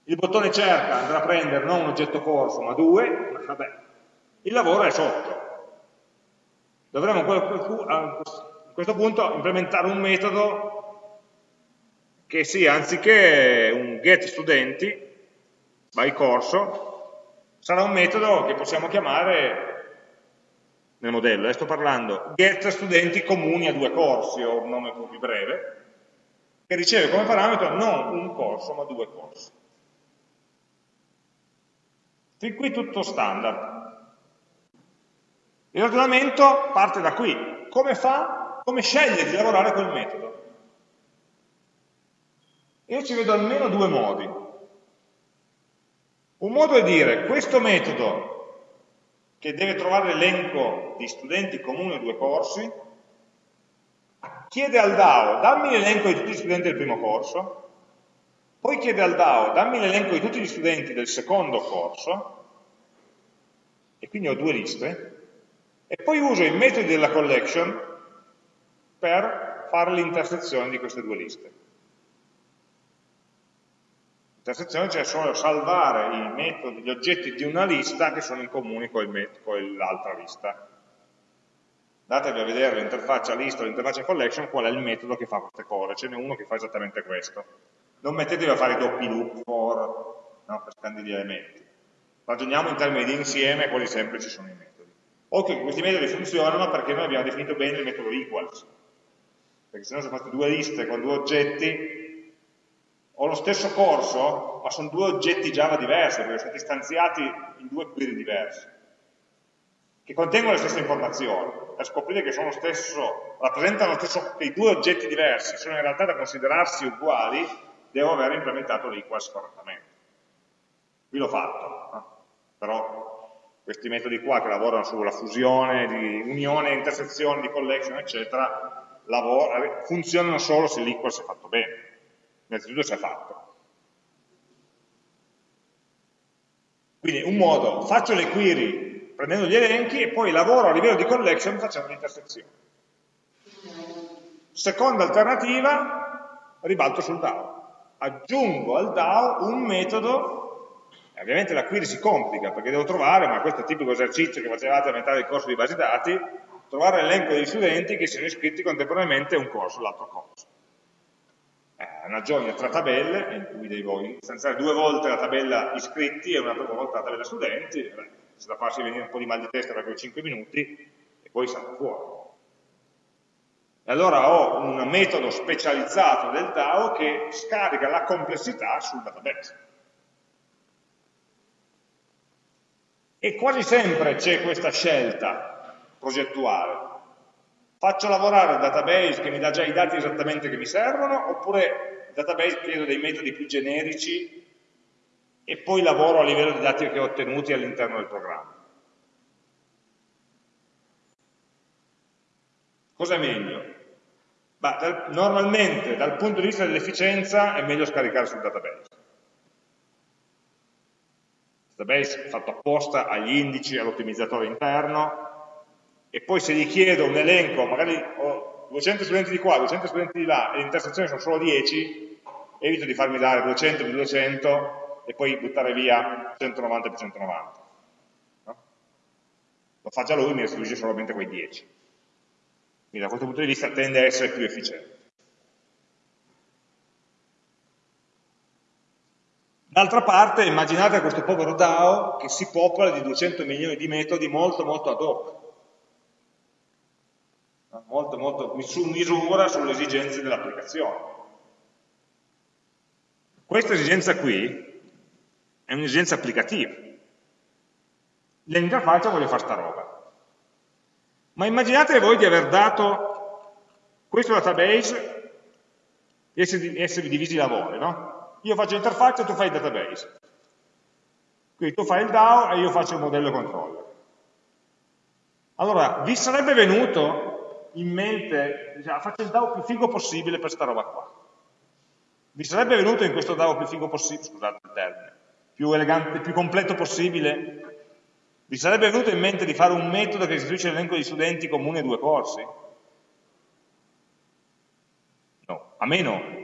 Il bottone cerca andrà a prendere non un oggetto corso, ma due, vabbè, il lavoro è sotto. Dovremmo a questo punto implementare un metodo che sia, anziché un get studenti, by corso, sarà un metodo che possiamo chiamare nel modello, eh, sto parlando get studenti comuni a due corsi, o un nome più breve, che riceve come parametro non un corso, ma due corsi. Fin qui tutto standard. Il ragionamento parte da qui. Come fa? Come sceglie di lavorare col metodo? Io ci vedo almeno due modi. Un modo è dire questo metodo che deve trovare l'elenco di studenti comuni a due corsi, chiede al DAO dammi l'elenco di tutti gli studenti del primo corso, poi chiede al DAO dammi l'elenco di tutti gli studenti del secondo corso, e quindi ho due liste, e poi uso i metodi della collection per fare l'intersezione di queste due liste. L'intersezione cioè solo salvare i metodi, gli oggetti di una lista che sono in comune con l'altra lista. Andatevi a vedere l'interfaccia list o l'interfaccia collection, qual è il metodo che fa queste cose, ce n'è uno che fa esattamente questo. Non mettetevi a fare doppi loop for, no, per scambi di elementi. Ragioniamo in termini di insieme, quali semplici sono i metodi. Occhio che questi metodi funzionano perché noi abbiamo definito bene il metodo equals, perché se no se fate due liste con due oggetti, ho lo stesso corso, ma sono due oggetti Java diversi, perché sono stati stanziati in due query diversi, che contengono le stesse informazioni. Per scoprire che sono lo stesso, rappresentano lo stesso, che i due oggetti diversi sono in realtà da considerarsi uguali, devo aver implementato l'equals correttamente. Qui l'ho fatto, no? però questi metodi qua che lavorano sulla fusione, di unione, intersezione, di collection, eccetera, funzionano solo se l'equals è fatto bene innanzitutto si è fatto. Quindi un modo, faccio le query prendendo gli elenchi e poi lavoro a livello di collection facendo l'intersezione. Seconda alternativa, ribalto sul DAO. Aggiungo al DAO un metodo, ovviamente la query si complica perché devo trovare, ma questo è il tipico esercizio che facevate a metà del corso di base dati, trovare l'elenco degli studenti che siano iscritti contemporaneamente a un corso, l'altro corso una join tra tabelle in cui devo istanziare due volte la tabella iscritti e una volta la tabella studenti, beh, se da farsi venire un po' di mal di testa quei 5 minuti e poi salta fuori. E allora ho un metodo specializzato del DAO che scarica la complessità sul database. E quasi sempre c'è questa scelta progettuale. Faccio lavorare il database che mi dà già i dati esattamente che mi servono, oppure database chiedo dei metodi più generici e poi lavoro a livello di dati che ho ottenuti all'interno del programma. Cosa è meglio? Bah, dal, normalmente dal punto di vista dell'efficienza è meglio scaricare sul database. Il database fatto apposta agli indici, all'ottimizzatore interno e poi se gli chiedo un elenco, magari ho 200 studenti di qua, 200 studenti di là e le intersezioni sono solo 10, evito di farmi dare 200 più 200 e poi buttare via 190 più 190. No? Lo fa già lui, mi restituisce solamente quei 10. Quindi da questo punto di vista tende a essere più efficiente. D'altra parte immaginate questo povero DAO che si popola di 200 milioni di metodi molto molto ad hoc molto, molto su misura sulle esigenze dell'applicazione. Questa esigenza qui è un'esigenza applicativa. Nell'interfaccia voglio fare sta roba. Ma immaginate voi di aver dato questo database e essere divisi i lavori, no? Io faccio l'interfaccia e tu fai il database. Quindi tu fai il DAO e io faccio il modello controller. Allora, vi sarebbe venuto in mente, diciamo, faccio il DAO più figo possibile per sta roba qua. Vi sarebbe venuto in questo DAO più figo possibile, scusate il termine, più elegante, più completo possibile, vi sarebbe venuto in mente di fare un metodo che istituisce l'elenco di studenti comune due corsi? No, a meno.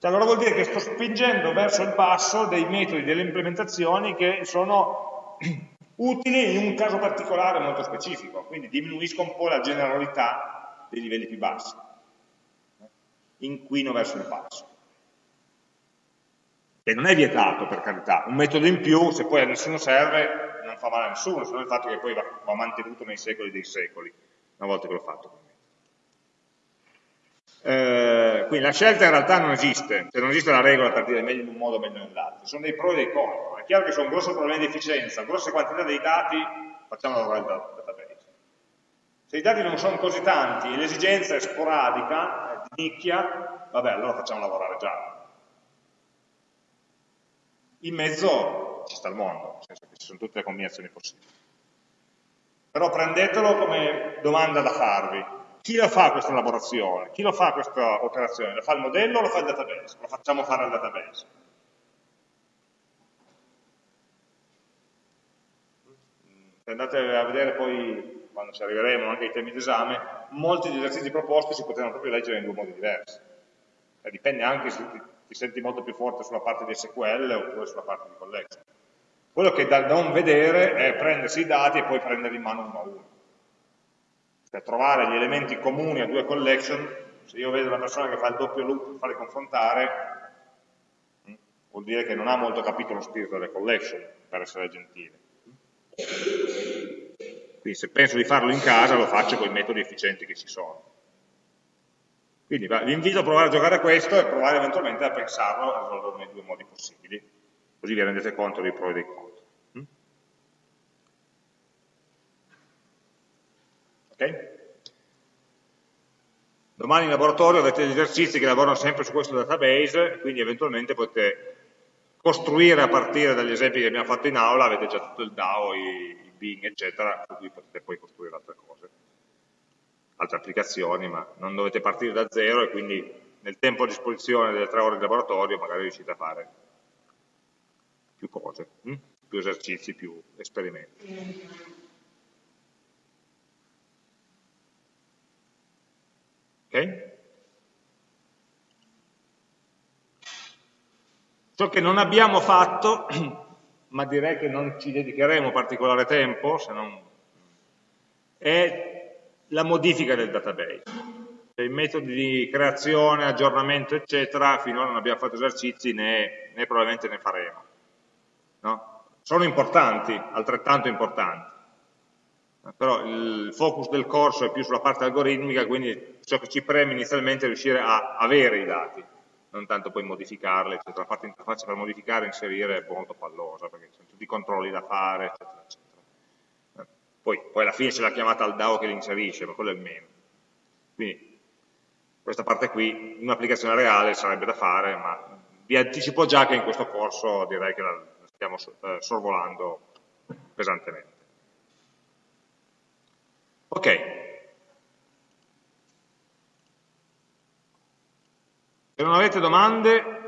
Cioè, allora vuol dire che sto spingendo verso il basso dei metodi, delle implementazioni che sono utili in un caso particolare molto specifico, quindi diminuisco un po' la generalità dei livelli più bassi, inquino verso il basso. E non è vietato, per carità, un metodo in più, se poi a nessuno serve, non fa male a nessuno, se non il fatto che poi va, va mantenuto nei secoli dei secoli, una volta che l'ho fatto. Eh, quindi la scelta in realtà non esiste, cioè non esiste la regola per dire meglio in un modo o meglio nell'altro, sono dei pro e dei contro. È chiaro che sono grossi problemi di efficienza, grosse quantità di dati, facciamo lavorare il database. Se i dati non sono così tanti e l'esigenza è sporadica, è di nicchia, vabbè, allora facciamo lavorare Java. In mezzo ci sta il mondo, nel senso che ci sono tutte le combinazioni possibili. Però prendetelo come domanda da farvi chi la fa questa elaborazione? Chi lo fa questa operazione? Lo fa il modello o lo fa il database? Lo facciamo fare al database. Se andate a vedere poi quando ci arriveremo anche ai temi d'esame, molti degli esercizi proposti si potranno proprio leggere in due modi diversi. E dipende anche se ti, ti, senti molto più forte sulla parte di SQL oppure sulla parte di collection. Quello che è da non vedere è prendersi i dati e poi prenderli in mano uno a uno. Per trovare gli elementi comuni a due collection, se io vedo una persona che fa il doppio loop per farli confrontare, hm, vuol dire che non ha molto capito lo spirito delle collection, per essere gentile. Quindi se penso di farlo in casa lo faccio con i metodi efficienti che ci sono. Quindi vi invito a provare a giocare a questo e provare eventualmente a pensarlo, a risolverlo nei due modi possibili, così vi rendete conto dei pro e dei contro. Okay? Domani in laboratorio avete gli esercizi che lavorano sempre su questo database, quindi eventualmente potete costruire a partire dagli esempi che abbiamo fatto in aula, avete già tutto il DAO, i, i Bing, eccetera, su cui potete poi costruire altre cose, altre applicazioni, ma non dovete partire da zero e quindi nel tempo a disposizione delle tre ore di laboratorio magari riuscite a fare più cose, hm? più esercizi, più esperimenti. Okay? Ciò che non abbiamo fatto, [clears throat] ma direi che non ci dedicheremo particolare tempo, se non... è la modifica del database. I metodi di creazione, aggiornamento, eccetera, finora non abbiamo fatto esercizi né, né probabilmente ne faremo. No? Sono importanti, altrettanto importanti, però il focus del corso è più sulla parte algoritmica, quindi ciò che ci preme inizialmente è riuscire a avere i dati, non tanto poi modificarli, eccetera. La parte interfaccia per modificare e inserire è molto pallosa, perché ci sono tutti i controlli da fare, eccetera, eccetera. Poi, poi alla fine c'è la chiamata al DAO che li inserisce, ma quello è il meno. Quindi questa parte qui, in un'applicazione reale sarebbe da fare, ma vi anticipo già che in questo corso direi che la stiamo eh, sorvolando pesantemente. Ok. Se non avete domande,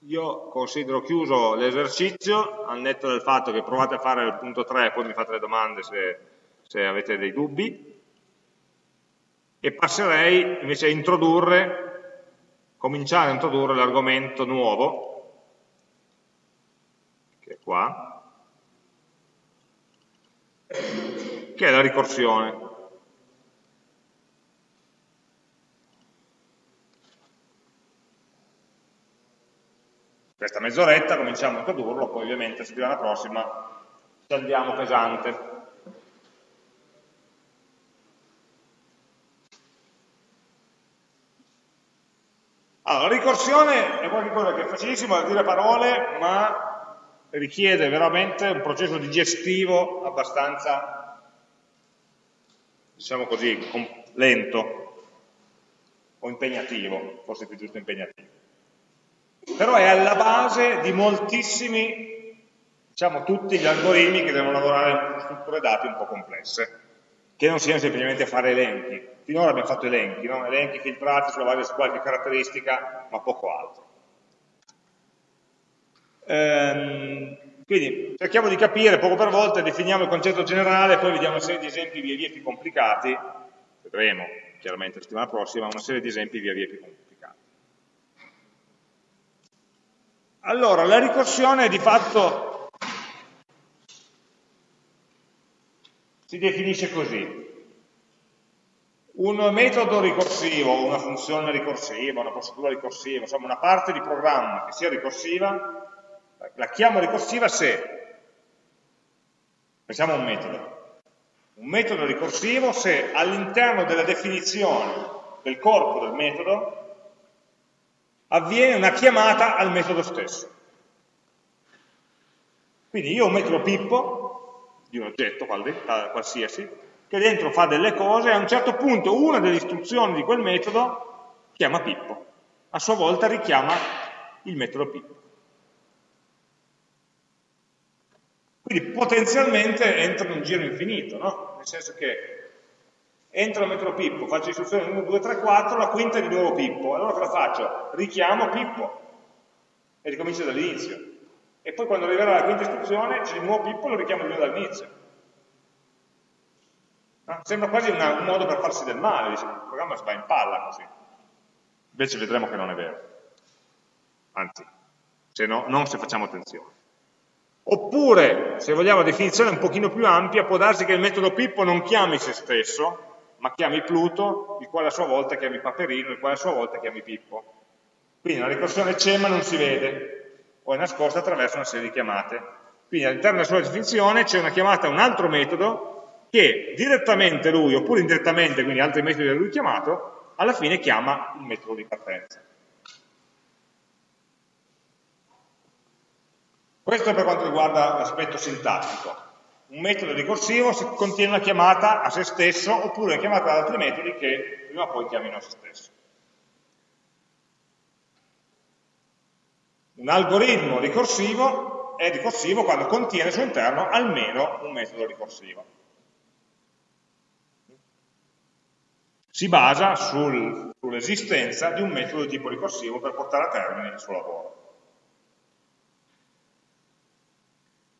io considero chiuso l'esercizio, al netto del fatto che provate a fare il punto 3 e poi mi fate le domande se, se avete dei dubbi, e passerei invece a introdurre, cominciare a introdurre l'argomento nuovo, che è qua, che è la ricorsione. Questa mezz'oretta cominciamo a introdurlo, poi ovviamente la settimana prossima ci andiamo pesante. Allora, la ricorsione è qualcosa che è facilissimo da dire parole, ma richiede veramente un processo digestivo abbastanza diciamo così, lento o impegnativo, forse più giusto impegnativo. Però è alla base di moltissimi, diciamo tutti gli algoritmi che devono lavorare con strutture dati un po' complesse, che non siano semplicemente fare elenchi. Finora abbiamo fatto elenchi, no? elenchi filtrati sulla base di qualche caratteristica, ma poco altro. Ehm, quindi cerchiamo di capire poco per volta, definiamo il concetto generale, poi vediamo una serie di esempi via via più complicati, vedremo chiaramente la settimana prossima, una serie di esempi via via più complicati. Allora, la ricorsione di fatto si definisce così. Un metodo ricorsivo, una funzione ricorsiva, una procedura ricorsiva, insomma una parte di programma che sia ricorsiva, la chiamo ricorsiva se, pensiamo a un metodo, un metodo ricorsivo se all'interno della definizione del corpo del metodo avviene una chiamata al metodo stesso. Quindi io ho un metodo Pippo, di un oggetto qualsiasi, che dentro fa delle cose e a un certo punto una delle istruzioni di quel metodo chiama Pippo, a sua volta richiama il metodo Pippo. Quindi potenzialmente entra in un giro infinito, no? Nel senso che entro metro Pippo, faccio istruzione 1, 2, 3, 4, la quinta è di nuovo Pippo. Allora cosa faccio? Richiamo Pippo e ricomincio dall'inizio. E poi quando arriverà la quinta istruzione c'è di nuovo Pippo e lo richiamo di nuovo dall'inizio. sembra quasi una, un modo per farsi del male, dice, il programma si va in palla così. Invece vedremo che non è vero. Anzi, se no, non se facciamo attenzione. Oppure, se vogliamo una definizione un pochino più ampia, può darsi che il metodo Pippo non chiami se stesso, ma chiami Pluto, il quale a sua volta chiami Paperino, il quale a sua volta chiami Pippo. Quindi la ricorsione c'è ma non si vede, o è nascosta attraverso una serie di chiamate. Quindi all'interno della sua definizione c'è una chiamata a un altro metodo che direttamente lui, oppure indirettamente, quindi altri metodi da lui chiamato, alla fine chiama il metodo di partenza. Questo per quanto riguarda l'aspetto sintattico un metodo ricorsivo contiene una chiamata a se stesso oppure una chiamata ad altri metodi che prima o poi chiamino a se stesso. Un algoritmo ricorsivo è ricorsivo quando contiene al suo interno almeno un metodo ricorsivo. Si basa sul, sull'esistenza di un metodo di tipo ricorsivo per portare a termine il suo lavoro. Eh,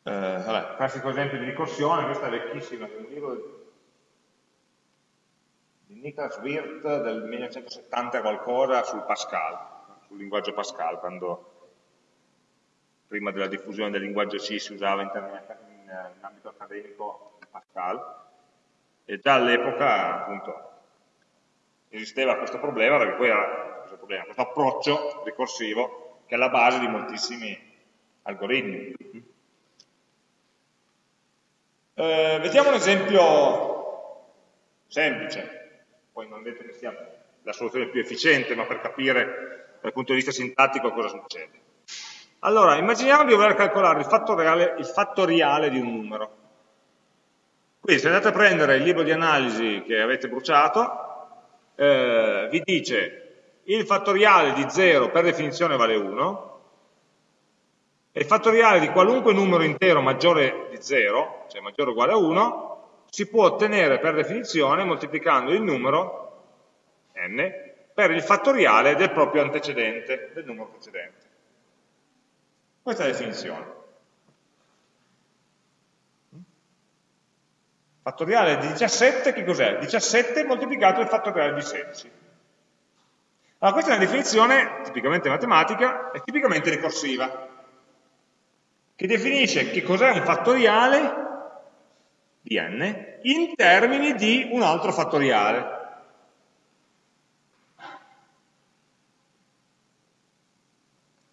vabbè, classico esempio di ricorsione, questa è vecchissima, è un libro di Niklas Wirth del 1970 qualcosa sul Pascal, sul linguaggio Pascal, quando prima della diffusione del linguaggio C si usava in, termini, in, in ambito accademico Pascal, e già all'epoca appunto esisteva questo problema, perché poi era questo, problema, questo approccio ricorsivo che è alla base di moltissimi algoritmi. Eh, vediamo un esempio semplice, poi non detto che sia la soluzione più efficiente, ma per capire dal punto di vista sintattico cosa succede. Allora, immaginiamo di voler calcolare il fattoriale, il fattoriale di un numero. Quindi se andate a prendere il libro di analisi che avete bruciato, eh, vi dice il fattoriale di 0 per definizione vale 1, e il fattoriale di qualunque numero intero maggiore di 0, cioè maggiore o uguale a 1, si può ottenere per definizione moltiplicando il numero n per il fattoriale del proprio antecedente, del numero precedente. Questa è la definizione. Fattoriale di 17 che cos'è? 17 moltiplicato il fattoriale di 16. Allora questa è una definizione tipicamente matematica e tipicamente ricorsiva che definisce che cos'è un fattoriale di n in termini di un altro fattoriale.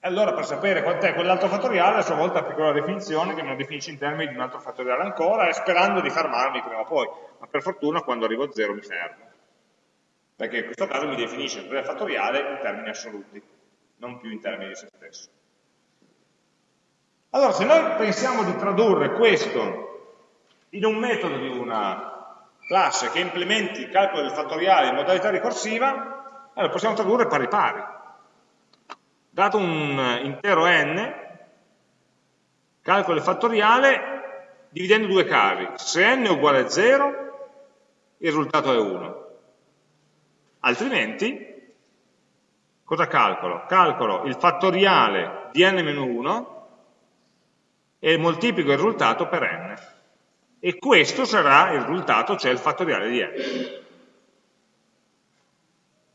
Allora per sapere quant'è quell'altro fattoriale a sua volta applico la definizione che me lo definisce in termini di un altro fattoriale ancora, sperando di fermarmi prima o poi, ma per fortuna quando arrivo a zero mi fermo. Perché in questo caso mi definisce il fattoriale in termini assoluti, non più in termini di se stesso. Allora, se noi pensiamo di tradurre questo in un metodo di una classe che implementi il calcolo del fattoriale in modalità ricorsiva, allora possiamo tradurre pari pari. Dato un intero n, calcolo il fattoriale dividendo due casi. Se n è uguale a 0, il risultato è 1. Altrimenti, cosa calcolo? Calcolo il fattoriale di n-1 e moltiplico il risultato per n. E questo sarà il risultato, cioè il fattoriale di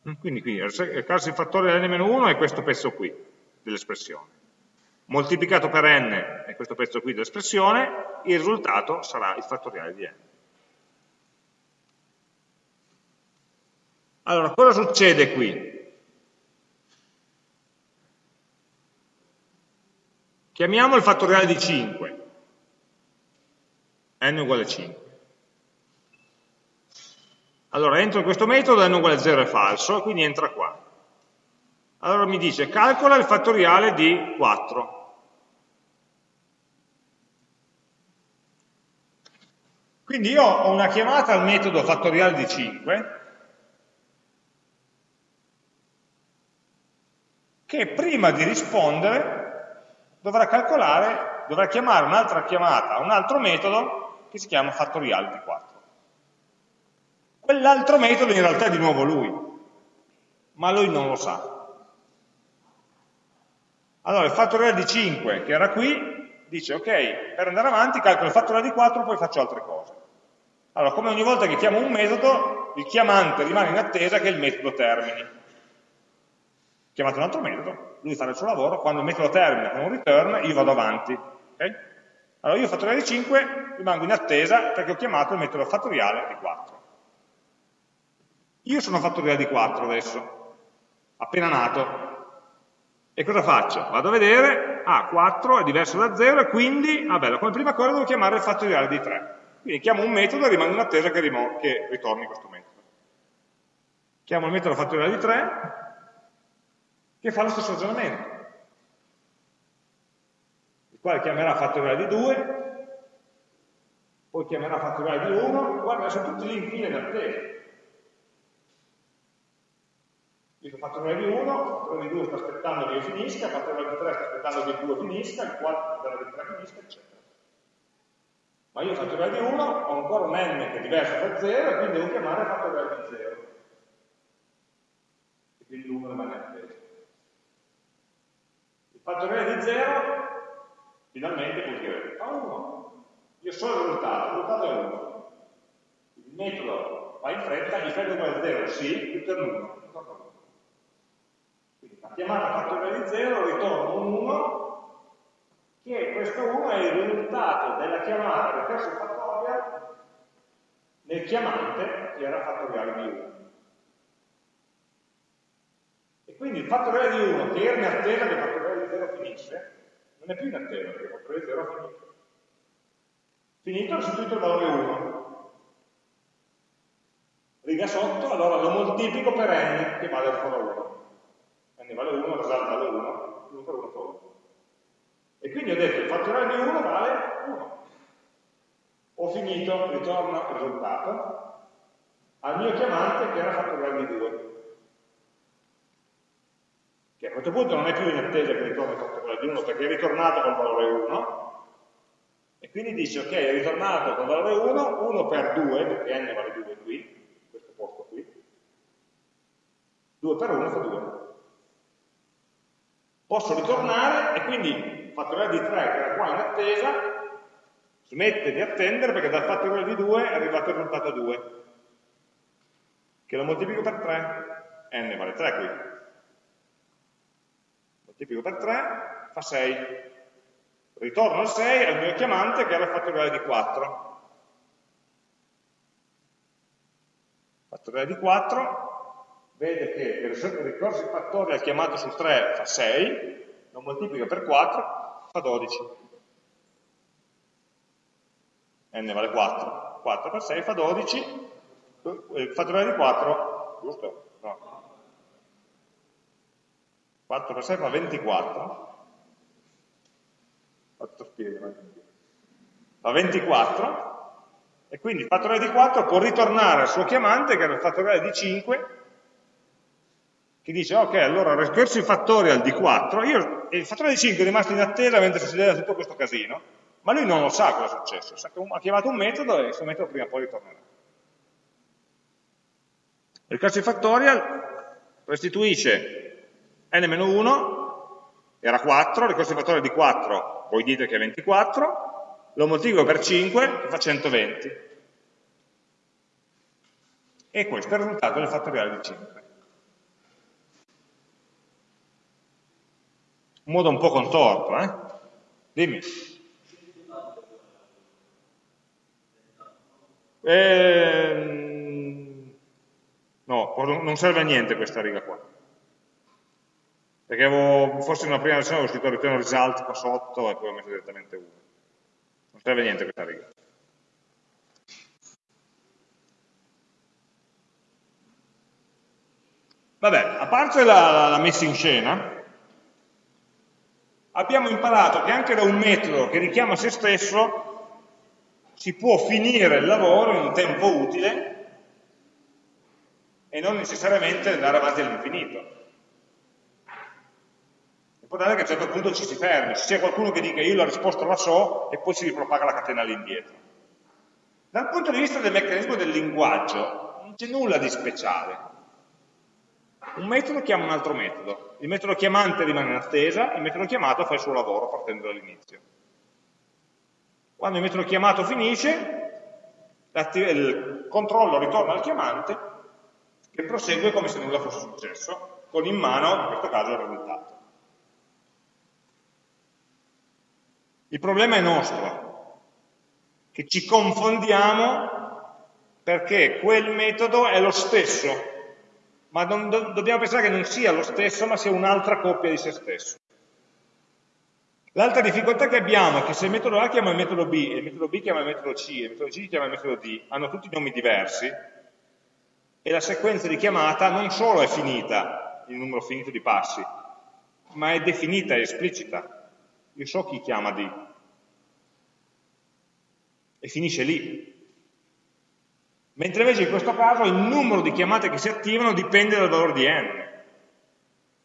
n. Quindi qui il caso di fattoriale n-1 è questo pezzo qui dell'espressione. Moltiplicato per n è questo pezzo qui dell'espressione, il risultato sarà il fattoriale di n. Allora, cosa succede qui? Chiamiamo il fattoriale di 5, n uguale 5. Allora entro in questo metodo, n uguale 0 è falso, quindi entra qua. Allora mi dice calcola il fattoriale di 4. Quindi io ho una chiamata al metodo fattoriale di 5 che prima di rispondere dovrà calcolare, dovrà chiamare un'altra chiamata un altro metodo che si chiama fattoriale di 4. Quell'altro metodo in realtà è di nuovo lui, ma lui non lo sa. Allora il fattoriale di 5 che era qui dice ok, per andare avanti calcolo il fattoriale di 4 poi faccio altre cose. Allora, come ogni volta che chiamo un metodo, il chiamante rimane in attesa che il metodo termini. Chiamate un altro metodo, lui fa il suo lavoro, quando il metodo termina con un return, io vado avanti. Okay? Allora io fattoriale di 5 rimango in attesa perché ho chiamato il metodo fattoriale di 4. Io sono fattoriale di 4 adesso, appena nato. E cosa faccio? Vado a vedere, ah, 4 è diverso da 0 e quindi, ah bello, come prima cosa devo chiamare il fattoriale di 3. Quindi chiamo un metodo e rimango in attesa che, che ritorni questo metodo. Chiamo il metodo fattoriale di 3 che fa lo stesso ragionamento quale chiamerà fattoriale di 2, poi chiamerà fattoriale di 1, guarda, sono tutti lì in fila in attesa. Dico fattoriale di 1, fattoriale di 2 sta aspettando che io finisca, fattoriale di 3 sta aspettando che il 2 finisca, il 4 sta aspettando che il 3 finisca, eccetera. Ma io fattoriale di 1 ho ancora un n che è diverso da 0 e quindi devo chiamare fattoriale di 0. E quindi l'1 rimane attesa. Il fattoriale di 0 finalmente può dire, fa 1, io so il risultato, il risultato è 1. Il metodo va in fretta, gli fai uguale a 0, sì, ritorna 1. Quindi la chiamata fattoriale di 0 ritorna un 1, che questo 1 è il risultato della chiamata del terzo fattorial nel chiamante che era fattoriale di 1. E quindi il fattoriale di 1 che era in attesa il fattoriale di 0 finisse, non è più in attesa perché il fattore 0 è finito. Finito, restituito il valore 1. Riga sotto, allora lo moltiplico per n che vale ancora 1. n vale 1, result vale 1, 1 per 1 fa 1. E quindi ho detto il fattoriale di 1 vale 1. Ho finito, ritorno il risultato al mio chiamante che era fattoriale di 2 che a questo punto non è più in attesa che ritorni il fattoriale di 1 perché è ritornato col valore 1 e quindi dice ok è ritornato col valore 1 1 per 2 perché n vale 2 qui in questo posto qui 2 per 1 fa 2 posso ritornare e quindi fattoriale di 3 che era qua in attesa smette di attendere perché dal fattoriale di 2 è arrivato il risultato 2 che lo moltiplico per 3 n vale 3 qui moltiplico per 3, fa 6. Ritorno al 6 al mio chiamante che era il fattoriale di 4. Fattoriale di 4, vede che il ricorso fattoriale chiamato sul 3 fa 6, lo moltiplico per 4, fa 12. n vale 4. 4 per 6 fa 12, il fattoriale di 4, giusto? No, 4 per 6 fa 24, 4 spiega, fa 24, e quindi il fattoriale di 4 può ritornare al suo chiamante, che era il fattoriale di 5, che dice, ok, allora recursive factorial di 4, io, il fattoriale di 5 è rimasto in attesa mentre succedeva tutto questo casino, ma lui non lo sa cosa è successo, sa che ha chiamato un metodo e questo metodo prima o poi ritornerà. Il recursive factorial restituisce n-1 era 4, ricorso fattore di 4, voi dite che è 24, lo moltiplico per 5 che fa 120. E questo è il risultato del fattoriale di 5. Un modo un po' contorto, eh? Dimmi. Ehm, no, non serve a niente questa riga qua perché avevo, forse una prima versione avevo scritto return result qua sotto e poi ho messo direttamente 1 non serve niente questa riga. Vabbè, a parte la, la messa in scena abbiamo imparato che anche da un metodo che richiama se stesso si può finire il lavoro in un tempo utile e non necessariamente andare avanti all'infinito L'importante è che a un certo punto ci si fermi, ci sia qualcuno che dica io la risposta la so e poi si ripropaga la catena all'indietro. Dal punto di vista del meccanismo del linguaggio, non c'è nulla di speciale. Un metodo chiama un altro metodo, il metodo chiamante rimane in attesa, il metodo chiamato fa il suo lavoro partendo dall'inizio. Quando il metodo chiamato finisce, il controllo ritorna al chiamante che prosegue come se nulla fosse successo, con in mano, in questo caso, il risultato. Il problema è nostro, che ci confondiamo perché quel metodo è lo stesso, ma do dobbiamo pensare che non sia lo stesso, ma sia un'altra coppia di se stesso. L'altra difficoltà che abbiamo è che se il metodo A chiama il metodo B, e il metodo B chiama il metodo C, e il metodo C chiama il metodo D, hanno tutti nomi diversi, e la sequenza di chiamata non solo è finita, il numero finito di passi, ma è definita, è esplicita. Io so chi chiama D. E finisce lì. Mentre invece in questo caso il numero di chiamate che si attivano dipende dal valore di n.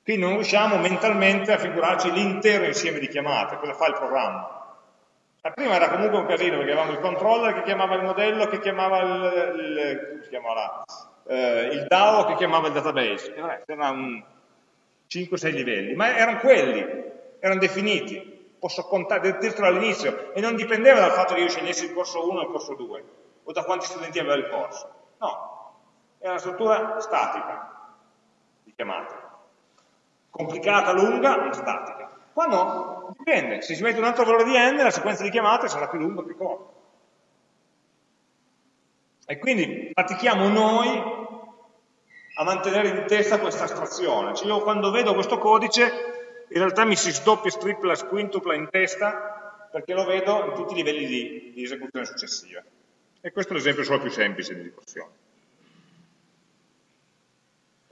Quindi non riusciamo mentalmente a figurarci l'intero insieme di chiamate, cosa fa il programma. La prima era comunque un casino perché avevamo il controller che chiamava il modello, che chiamava il, il, chiamava eh, il DAO, che chiamava il database. E vabbè, erano 5-6 livelli, ma erano quelli, erano definiti. Posso contare, dirtelo all'inizio, e non dipendeva dal fatto che io scegliessi il corso 1 o il corso 2 o da quanti studenti aveva il corso. No, è una struttura statica di chiamata. Complicata, lunga, ma statica. Qua no, dipende. Se si mette un altro valore di n, la sequenza di chiamate sarà più lunga o più corta. E quindi pratichiamo noi a mantenere in testa questa astrazione. Cioè io quando vedo questo codice, in realtà mi si sdoppia, stripla, squintupla in testa, perché lo vedo in tutti i livelli di, di esecuzione successiva. E questo è l'esempio solo più semplice di ricorsione.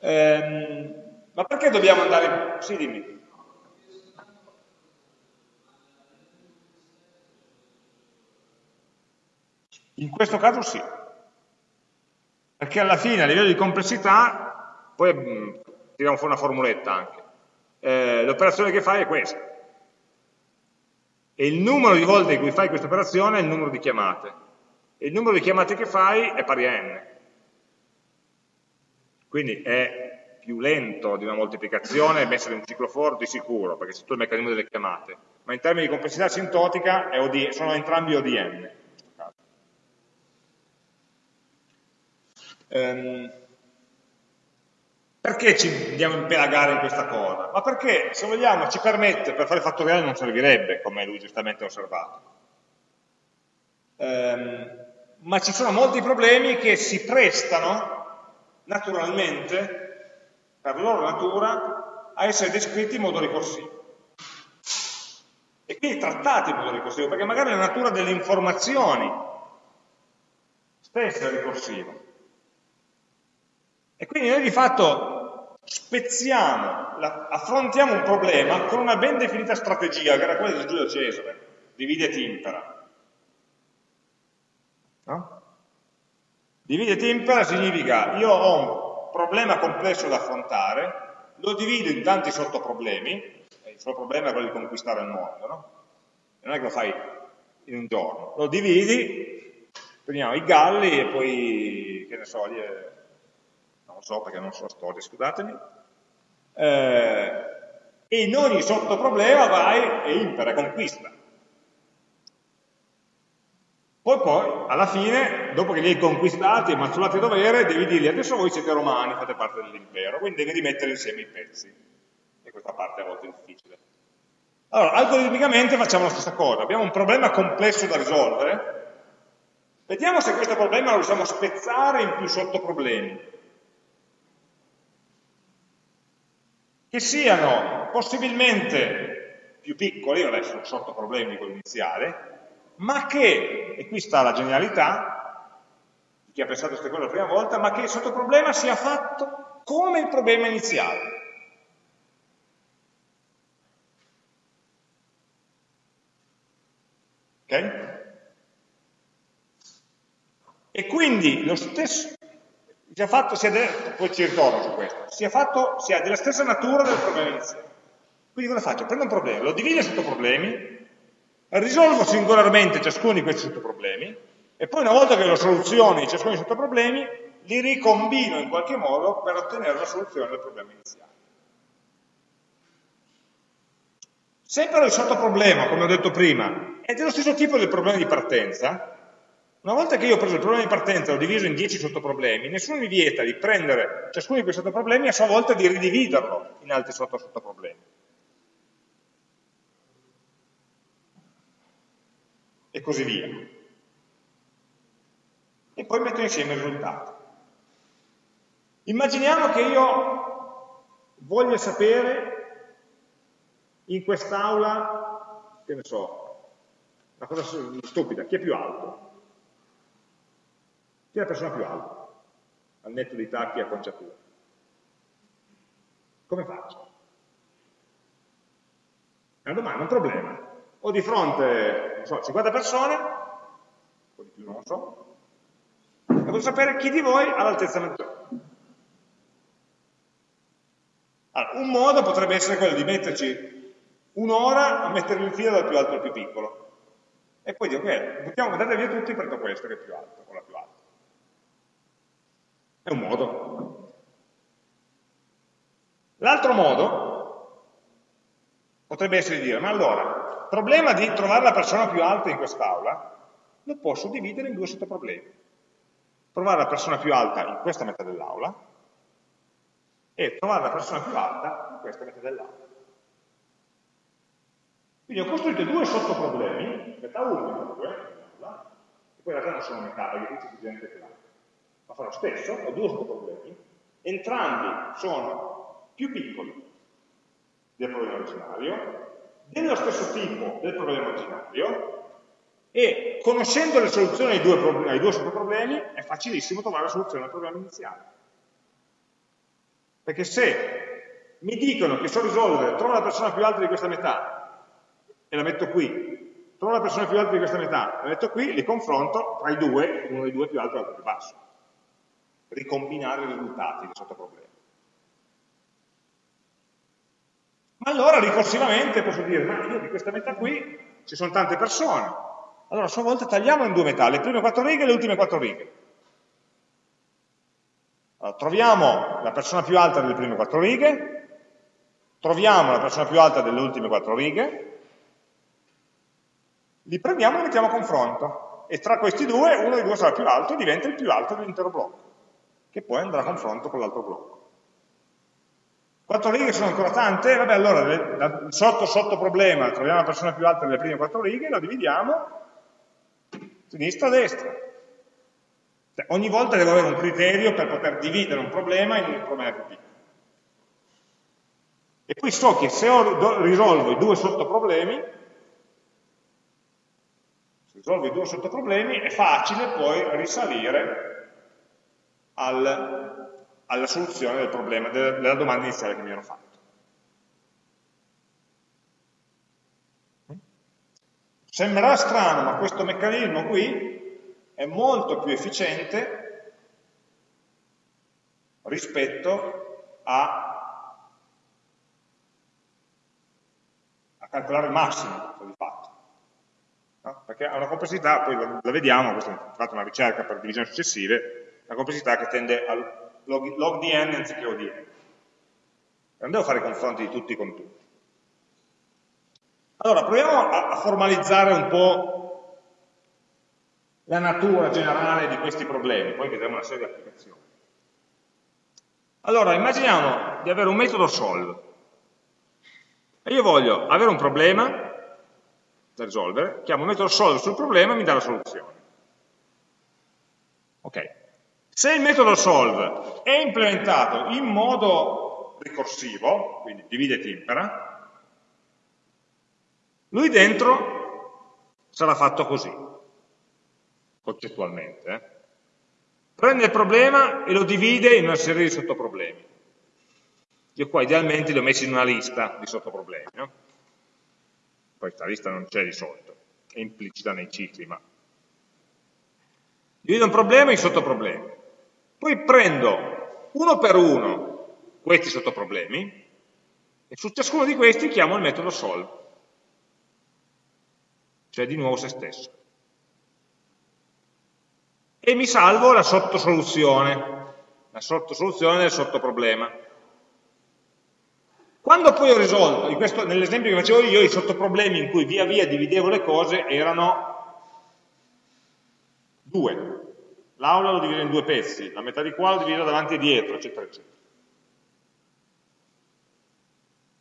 Ehm, ma perché dobbiamo andare... Sì, dimmi. In questo caso sì, perché alla fine a livello di complessità, poi mm, tiriamo fuori una formuletta anche, eh, l'operazione che fai è questa, e il numero di volte in cui fai questa operazione è il numero di chiamate il numero di chiamate che fai è pari a n. Quindi è più lento di una moltiplicazione messa in un ciclo for di sicuro, perché c'è tutto il meccanismo delle chiamate, ma in termini di complessità sintotica OD, sono entrambi ODN. Um, perché ci andiamo a impelagare in questa cosa? Ma perché, se vogliamo, ci permette, per fare fattoriale non servirebbe, come lui giustamente ha osservato. Um, ma ci sono molti problemi che si prestano naturalmente, per loro natura, a essere descritti in modo ricorsivo. E quindi trattati in modo ricorsivo, perché magari la natura delle informazioni stessa è ricorsiva. E quindi noi di fatto spezziamo, affrontiamo un problema con una ben definita strategia, che era quella di Giulio Cesare, divide et impera No? Divide e tempera significa io ho un problema complesso da affrontare, lo divido in tanti sottoproblemi, il suo problema è quello di conquistare il mondo, no? non è che lo fai in un giorno, lo dividi, prendiamo i galli e poi, che ne so, non so perché non so storia, scusatemi, eh, e in ogni sottoproblema vai e impera, conquista. Poi poi, alla fine, dopo che li hai conquistati e mazzolati a dovere, devi dirgli adesso voi siete romani, fate parte dell'impero, quindi devi rimettere insieme i pezzi. E questa parte a volte difficile. Allora, algoritmicamente facciamo la stessa cosa, abbiamo un problema complesso da risolvere, vediamo se questo problema lo riusciamo a spezzare in più sottoproblemi, che siano possibilmente più piccoli, adesso sono sottoproblemi di quello iniziale, ma che, e qui sta la genialità, di chi ha pensato a queste cose la prima volta, ma che il sottoproblema sia fatto come il problema iniziale. Ok? E quindi lo stesso, sia fatto, sia de, poi ci ritorno su questo, sia fatto, sia della stessa natura del problema iniziale. Quindi cosa faccio? Prendo un problema, lo divido in sottoproblemi, risolvo singolarmente ciascuno di questi sottoproblemi e poi una volta che lo soluzioni ciascuno dei sottoproblemi li ricombino in qualche modo per ottenere la soluzione del problema iniziale. Se però il sottoproblema, come ho detto prima, è dello stesso tipo del problema di partenza, Una volta che io ho preso il problema di partenza e l'ho diviso in 10 sottoproblemi, nessuno mi vieta di prendere ciascuno di questi sottoproblemi e a sua volta di ridividerlo in altri sotto-sottoproblemi. E così via. E poi metto insieme i risultati. Immaginiamo che io voglia sapere in quest'aula, che ne so, una cosa stupida, chi è più alto? Chi è la persona più alta, al netto di tacchi e acconciature? Come faccio? È una domanda, un problema. Ho di fronte, non so, 50 persone, o di più non lo so, e voglio sapere chi di voi ha l'altezza maggiore. Allora, un modo potrebbe essere quello di metterci un'ora a mettere il filo dal più alto al più piccolo. E poi dico, ok, buttiamo, mettere via tutti, prendo questo che è più alto, o la più alta. È un modo. L'altro modo potrebbe essere di dire, ma allora, il problema di trovare la persona più alta in quest'aula lo posso dividere in due sottoproblemi. Trovare la persona più alta in questa metà dell'aula e trovare la persona più alta in questa metà dell'aula. Quindi ho costruito due sottoproblemi, metà 1 e metà 2, e poi in realtà non sono metà, perché qui c'è gente che l'ha ma fa lo stesso, ho due sottoproblemi, entrambi sono più piccoli del problema originario, dello stesso tipo del problema originario, e conoscendo le soluzioni ai due, problemi, ai due sottoproblemi è facilissimo trovare la soluzione al problema iniziale. Perché se mi dicono che so risolvere, trovo la persona più alta di questa metà e la metto qui, trovo la persona più alta di questa metà, e la metto qui, li confronto tra i due, uno dei due più alto e l'altro più basso ricombinare i risultati del sottoproblema. Ma allora ricorsivamente posso dire, ma io di questa metà qui ci sono tante persone, allora a sua volta tagliamo in due metà, le prime quattro righe e le ultime quattro righe. Allora, troviamo la persona più alta delle prime quattro righe, troviamo la persona più alta delle ultime quattro righe, li prendiamo e li mettiamo a confronto. E tra questi due, uno dei due sarà più alto e diventa il più alto dell'intero blocco che poi andrà a confronto con l'altro blocco. Quattro righe sono ancora tante? Vabbè, allora, sotto sotto problema, troviamo la persona più alta delle prime quattro righe, lo dividiamo sinistra, destra. Cioè, ogni volta devo avere un criterio per poter dividere un problema in un problema più piccolo. E poi so che se risolvo i due sottoproblemi, risolvo i due sottoproblemi, è facile poi risalire al, alla soluzione del problema, della, domanda iniziale che mi ero fatto. Sembrerà strano, ma questo meccanismo qui è molto più efficiente rispetto a, a calcolare il massimo di fatto. No? Perché ha una complessità, poi la, vediamo, questa è fatto una ricerca per divisioni successive, la complessità che tende al log, log di n anziché o di n. Non devo fare i confronti di tutti con tutti. Allora, proviamo a, a formalizzare un po' la natura generale di questi problemi, poi vedremo una serie di applicazioni. Allora, immaginiamo di avere un metodo solve e io voglio avere un problema da risolvere, chiamo metodo solve sul problema e mi dà la soluzione. Ok, se il metodo solve è implementato in modo ricorsivo, quindi divide e impera, lui dentro sarà fatto così, concettualmente. Eh? Prende il problema e lo divide in una serie di sottoproblemi. Io qua idealmente li ho messi in una lista di sottoproblemi. No? Poi questa lista non c'è di solito, è implicita nei cicli, ma divido un problema in sottoproblemi. Poi prendo uno per uno questi sottoproblemi e su ciascuno di questi chiamo il metodo solve, cioè di nuovo se stesso. E mi salvo la sottosoluzione, la sottosoluzione del sottoproblema. Quando poi ho risolto, nell'esempio che facevo io, i sottoproblemi in cui via via dividevo le cose erano due. L'aula lo divido in due pezzi, la metà di qua lo divido davanti e dietro, eccetera, eccetera.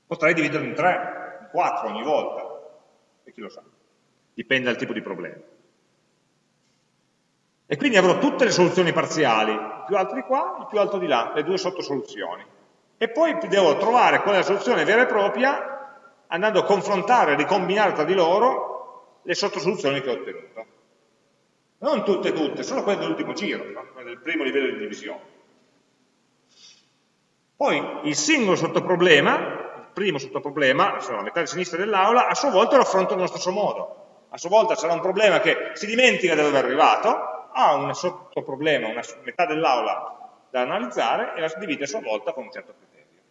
Potrei dividerlo in tre, in quattro ogni volta, e chi lo sa, dipende dal tipo di problema. E quindi avrò tutte le soluzioni parziali, il più alto di qua, il più alto di là, le due sottosoluzioni. E poi devo trovare qual è la soluzione vera e propria, andando a confrontare, a ricombinare tra di loro le sottosoluzioni che ho ottenuto. Non tutte, tutte, solo quelle dell'ultimo giro, no? quelle del primo livello di divisione. Poi il singolo sottoproblema, il primo sottoproblema, la metà di sinistra dell'aula, a sua volta lo affronto nello stesso modo. A sua volta sarà un problema che si dimentica di dove è arrivato, ha un sottoproblema, una metà dell'aula da analizzare e la divide a sua volta con un certo criterio.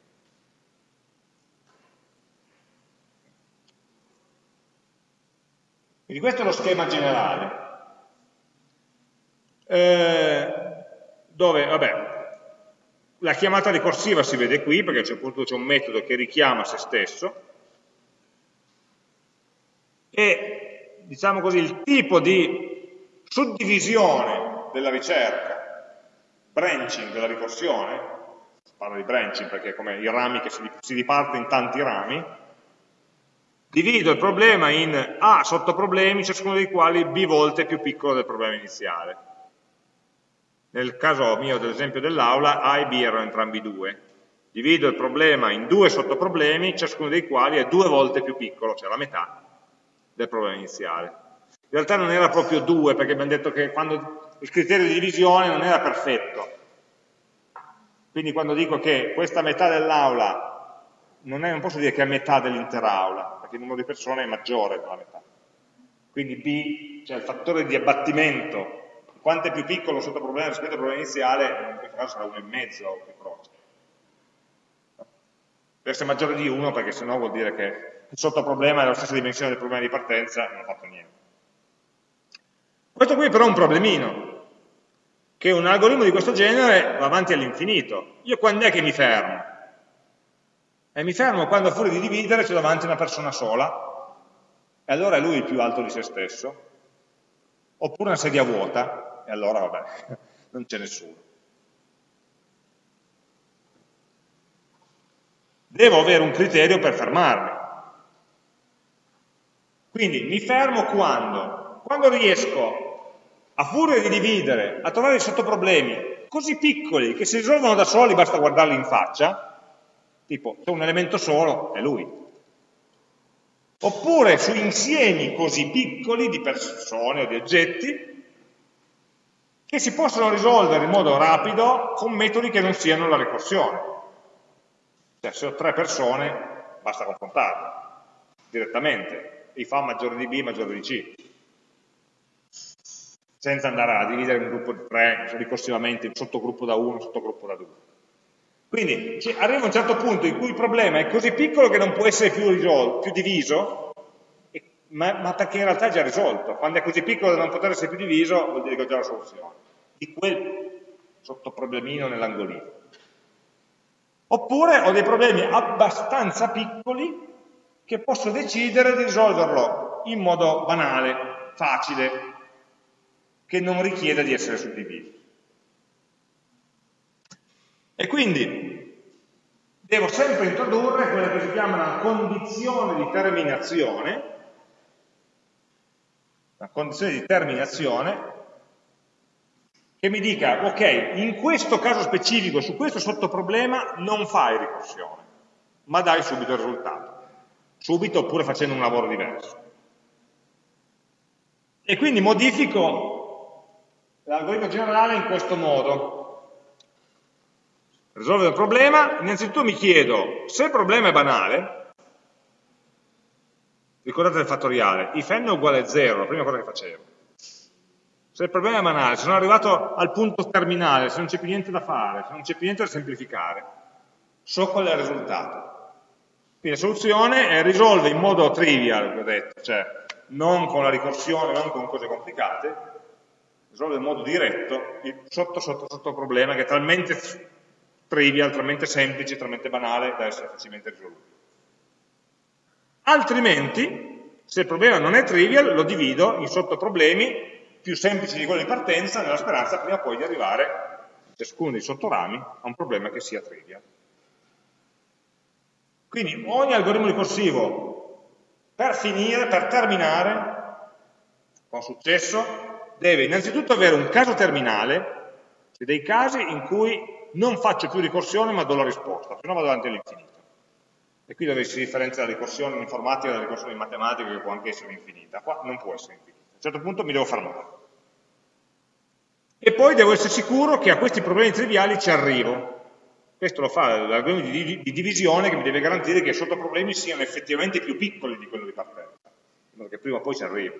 Quindi questo è lo schema generale. Eh, dove, vabbè, la chiamata ricorsiva si vede qui, perché c'è un metodo che richiama se stesso, e diciamo così, il tipo di suddivisione della ricerca, branching della ricorsione, si parla di branching perché è come i rami che si, si in tanti rami, divido il problema in A sottoproblemi, ciascuno dei quali B volte più piccolo del problema iniziale. Nel caso mio dell'esempio dell'aula, A e B erano entrambi due. Divido il problema in due sottoproblemi, ciascuno dei quali è due volte più piccolo, cioè la metà, del problema iniziale. In realtà non era proprio 2, perché abbiamo detto che il criterio di divisione non era perfetto. Quindi quando dico che questa metà dell'aula non, non, posso dire che è metà dell'intera aula, perché il numero di persone è maggiore della metà. Quindi B, cioè il fattore di abbattimento, quanto è più piccolo sotto problema rispetto al problema iniziale, in questo caso sarà 1,5 o più prossimo. Deve essere maggiore di 1 perché sennò vuol dire che il sottoproblema è la stessa dimensione del problema di partenza non ha fatto niente. Questo qui però è un problemino, che un algoritmo di questo genere va avanti all'infinito. Io quando è che mi fermo? E mi fermo quando fuori di dividere c'è davanti una persona sola, e allora è lui il più alto di se stesso, oppure una sedia vuota, e allora vabbè, [laughs] non c'è nessuno. Devo avere un criterio per fermarmi. Quindi mi fermo quando? quando riesco, a furia di dividere, a trovare sottoproblemi così piccoli che si risolvono da soli, basta guardarli in faccia, tipo c'è un elemento solo, è lui. Oppure su insiemi così piccoli di persone o di oggetti che si possono risolvere in modo rapido con metodi che non siano la ricorsione. Cioè se ho tre persone basta confrontarle direttamente, I fa maggiore di B maggiore di C senza andare a dividere un gruppo di tre ricorsivamente in sottogruppo da 1 sottogruppo da 2. Quindi arriva un certo punto in cui il problema è così piccolo che non può essere più, più diviso, ma, ma, perché in realtà è già risolto. Quando è così piccolo da non poter essere più diviso, vuol dire che ho già la soluzione di quel sottoproblemino nell'angolino. Oppure ho dei problemi abbastanza piccoli che posso decidere di risolverlo in modo banale, facile, che non richieda di essere suddivisi. E quindi devo sempre introdurre quella che si chiama una condizione di terminazione, una condizione di terminazione che mi dica, ok, in questo caso specifico, su questo sottoproblema, non fai ricorsione, ma dai subito il risultato. Subito oppure facendo un lavoro diverso. E quindi modifico l'algoritmo generale in questo modo. Risolvere il problema, innanzitutto mi chiedo se il problema è banale, ricordate il fattoriale, if n è uguale a 0, la prima cosa che facevo. Se il problema è banale, se sono arrivato al punto terminale, se non c'è più niente da fare, se non c'è più niente da semplificare, so qual è il risultato. Quindi la soluzione è risolvere in modo trivial, ho detto, cioè non con la ricorsione, non con cose complicate, risolve in modo diretto il sotto sotto sotto problema che è talmente trivial, talmente semplice, talmente banale da essere facilmente risolto. Altrimenti, se il problema non è trivial, lo divido in sottoproblemi più semplici di quello di partenza, nella speranza prima o poi di arrivare, ciascuno dei sottorami, a un problema che sia trivial. Quindi ogni algoritmo ricorsivo, per finire, per terminare, con successo, deve innanzitutto avere un caso terminale, cioè dei casi in cui non faccio più ricorsione ma do la risposta, se no vado avanti all'infinito. E qui dove si differenzia la ricorsione in informatica dalla ricorsione in matematica che può anche essere infinita, qua non può essere infinita. A un certo punto mi devo fermare. E poi devo essere sicuro che a questi problemi triviali ci arrivo. Questo lo fa l'algoritmo di, di, divisione che mi deve garantire che i sottoproblemi siano effettivamente più piccoli di quello di partenza, perché prima o poi ci arrivo.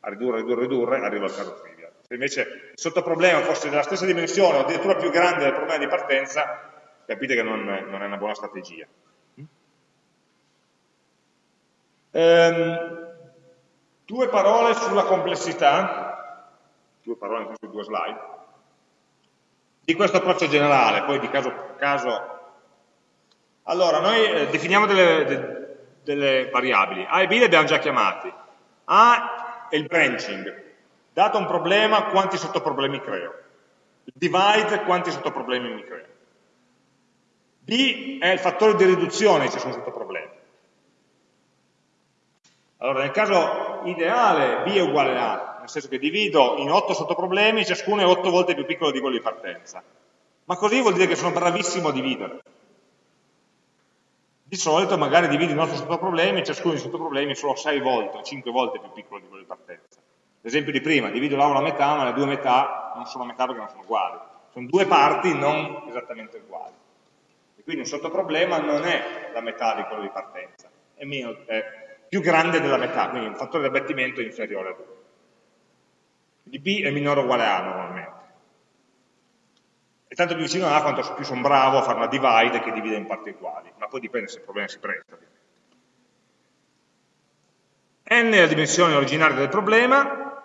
A ridurre, ridurre, ridurre, arrivo al caso trivial. Se invece il sottoproblema fosse della stessa dimensione o addirittura più grande del problema di partenza, capite che non, non è una buona strategia. Ehm, due parole sulla complessità, due parole in due slide, di questo approccio generale, poi di caso per caso. Allora, noi eh, definiamo delle, de, delle, variabili, A e B le abbiamo già chiamati. A è il branching, dato un problema quanti sottoproblemi creo. Il divide quanti sottoproblemi mi creo. B è il fattore di riduzione di ciascun sottoproblema. Allora, nel caso ideale B è uguale a A, nel senso che divido in 8 sottoproblemi, ciascuno è 8 volte più piccolo di quello di partenza. Ma così vuol dire che sono bravissimo a dividere. Di solito magari divido in 8 sottoproblemi, ciascuno dei sottoproblemi è solo 6 volte o 5 volte più piccolo di quello di partenza. L'esempio di prima, divido l'aula a metà, ma le due metà non sono metà perché non sono uguali. Sono due parti non esattamente uguali. E quindi un sottoproblema non è la metà di quello di partenza, è, meno, è più grande della metà, quindi un fattore di abbattimento inferiore a 2. Quindi B è minore o uguale a A normalmente. È tanto più vicino a A quanto più sono bravo a fare una divide che divide in parti uguali, ma poi dipende se il problema si presta. n è la dimensione originaria del problema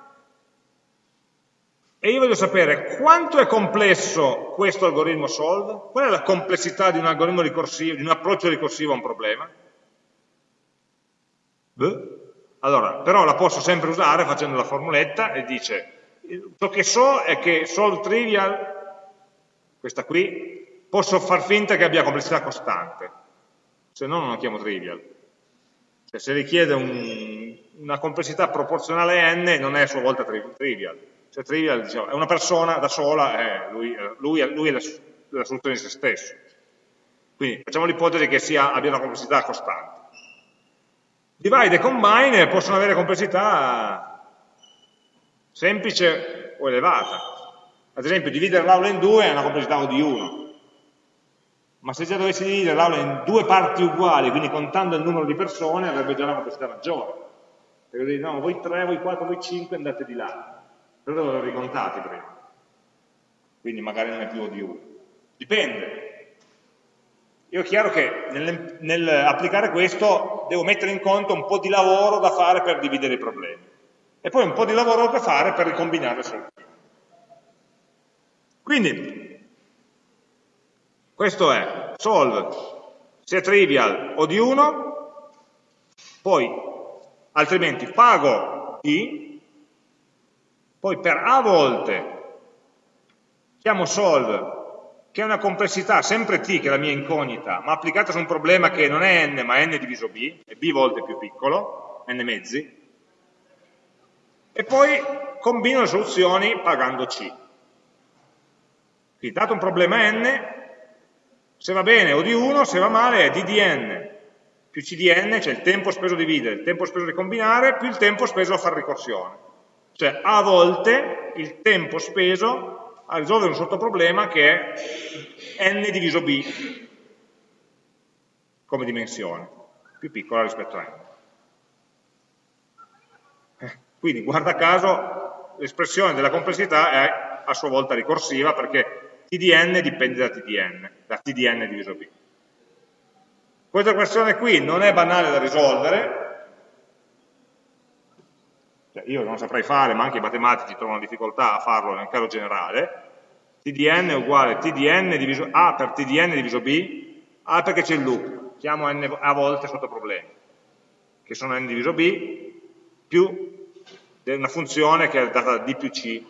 e io voglio sapere quanto è complesso questo algoritmo solve, qual è la complessità di un algoritmo ricorsivo, di un approccio ricorsivo a un problema, allora, però la posso sempre usare facendo la formuletta e dice, ciò che so è che solve trivial, questa qui, posso far finta che abbia complessità costante, se no non la chiamo trivial. Cioè, se richiede un, una complessità proporzionale a n, non è a sua volta tri trivial. Cioè trivial diciamo, è una persona da sola, eh, lui, lui, lui, è la, la soluzione di se stesso. Quindi facciamo l'ipotesi che sia, abbia una complessità costante. Divide e combine possono avere complessità semplice o elevata. Ad esempio, dividere l'aula in due è una complessità O di 1. Ma se già dovessi dividere l'aula in due parti uguali, quindi contando il numero di persone, avrebbe già una complessità maggiore. Perché dire, no, voi 3, voi 4, voi 5 andate di là. Però devo averli contati prima. Quindi magari non è più O di 1. Dipende, io è chiaro che nell'applicare questo devo mettere in conto un po' di lavoro da fare per dividere i problemi e poi un po' di lavoro da fare per ricombinare soluzioni. Quindi, questo è solve, se trivial o di 1, poi altrimenti pago d, poi per a volte chiamo solve che ha una complessità sempre t, che è la mia incognita, ma applicata su un problema che non è n, ma è n diviso b, è b volte più piccolo, n mezzi, e poi combino le soluzioni pagando c. Quindi dato un problema n, se va bene o di 1, se va male è d di n più c di n, cioè il tempo speso a dividere, il tempo speso a ricombinare, più il tempo speso a fare ricorsione. Cioè a volte il tempo speso a risolvere un sottoproblema che è n diviso b come dimensione, più piccola rispetto a n. Eh, quindi, guarda caso, l'espressione della complessità è a sua volta ricorsiva perché t di n dipende da t di n, da t diviso b. Questa equazione qui non è banale da risolvere, cioè io non saprei fare, ma anche i matematici trovano difficoltà a farlo nel caso generale, t di n è uguale t di n diviso a per t di n diviso b, a perché c'è il loop, chiamo n a volte sotto problemi, che sono n diviso b, più una funzione che è data da D più C,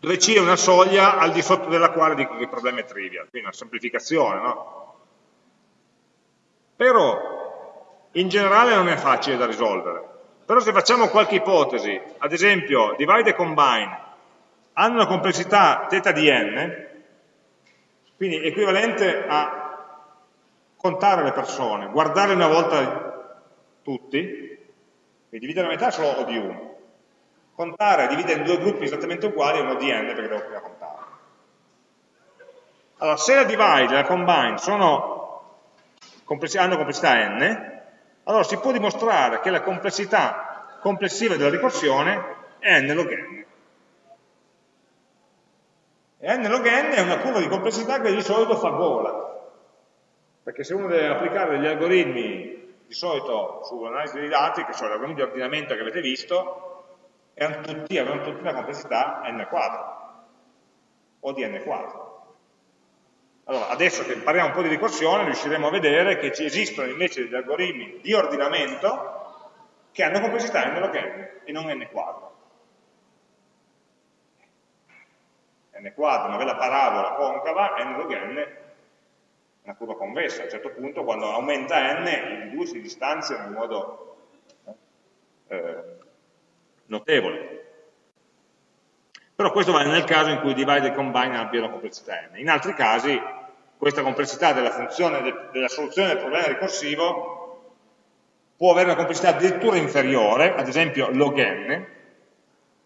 dove C è una soglia al di sotto della quale dico che il problema è trivial, quindi una semplificazione, no? Però in generale non è facile da risolvere, però se facciamo qualche ipotesi, ad esempio divide e combine, hanno una complessità θ di n, quindi equivalente a contare le persone, guardarle una volta tutti, quindi dividere la metà solo O di 1, contare dividere in due gruppi esattamente uguali è un O di n perché devo prima contare. Allora, se la divide e la combine sono, hanno complessità n, allora si può dimostrare che la complessità complessiva della ricorsione è n log n. E n log n è una curva di complessità che di solito fa gola, perché se uno deve applicare degli algoritmi di solito su analisi dei dati, che sono gli algoritmi di ordinamento che avete visto, erano tutti, avevano tutti una complessità n quadro, o di n quadro. Allora, adesso che impariamo un po' di ricorsione, riusciremo a vedere che ci esistono invece degli algoritmi di ordinamento che hanno complessità n log n e non n quadro. n quadro, una bella parabola concava, n log n è una curva convessa, a un certo punto quando aumenta n i due si distanziano in modo eh, notevole. Però questo vale nel caso in cui divide e combine abbiano complessità n. In altri casi questa complessità della, funzione, della soluzione del problema ricorsivo può avere una complessità addirittura inferiore, ad esempio log n,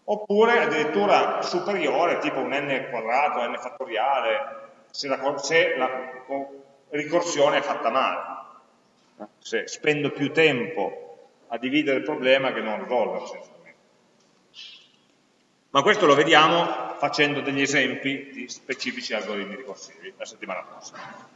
oppure addirittura superiore, tipo un n quadrato, n fattoriale, se la, se la ricorsione è fatta male, se spendo più tempo a dividere il problema che non risolverlo essenzialmente ma questo lo vediamo facendo degli esempi di specifici algoritmi ricorsivi la settimana prossima.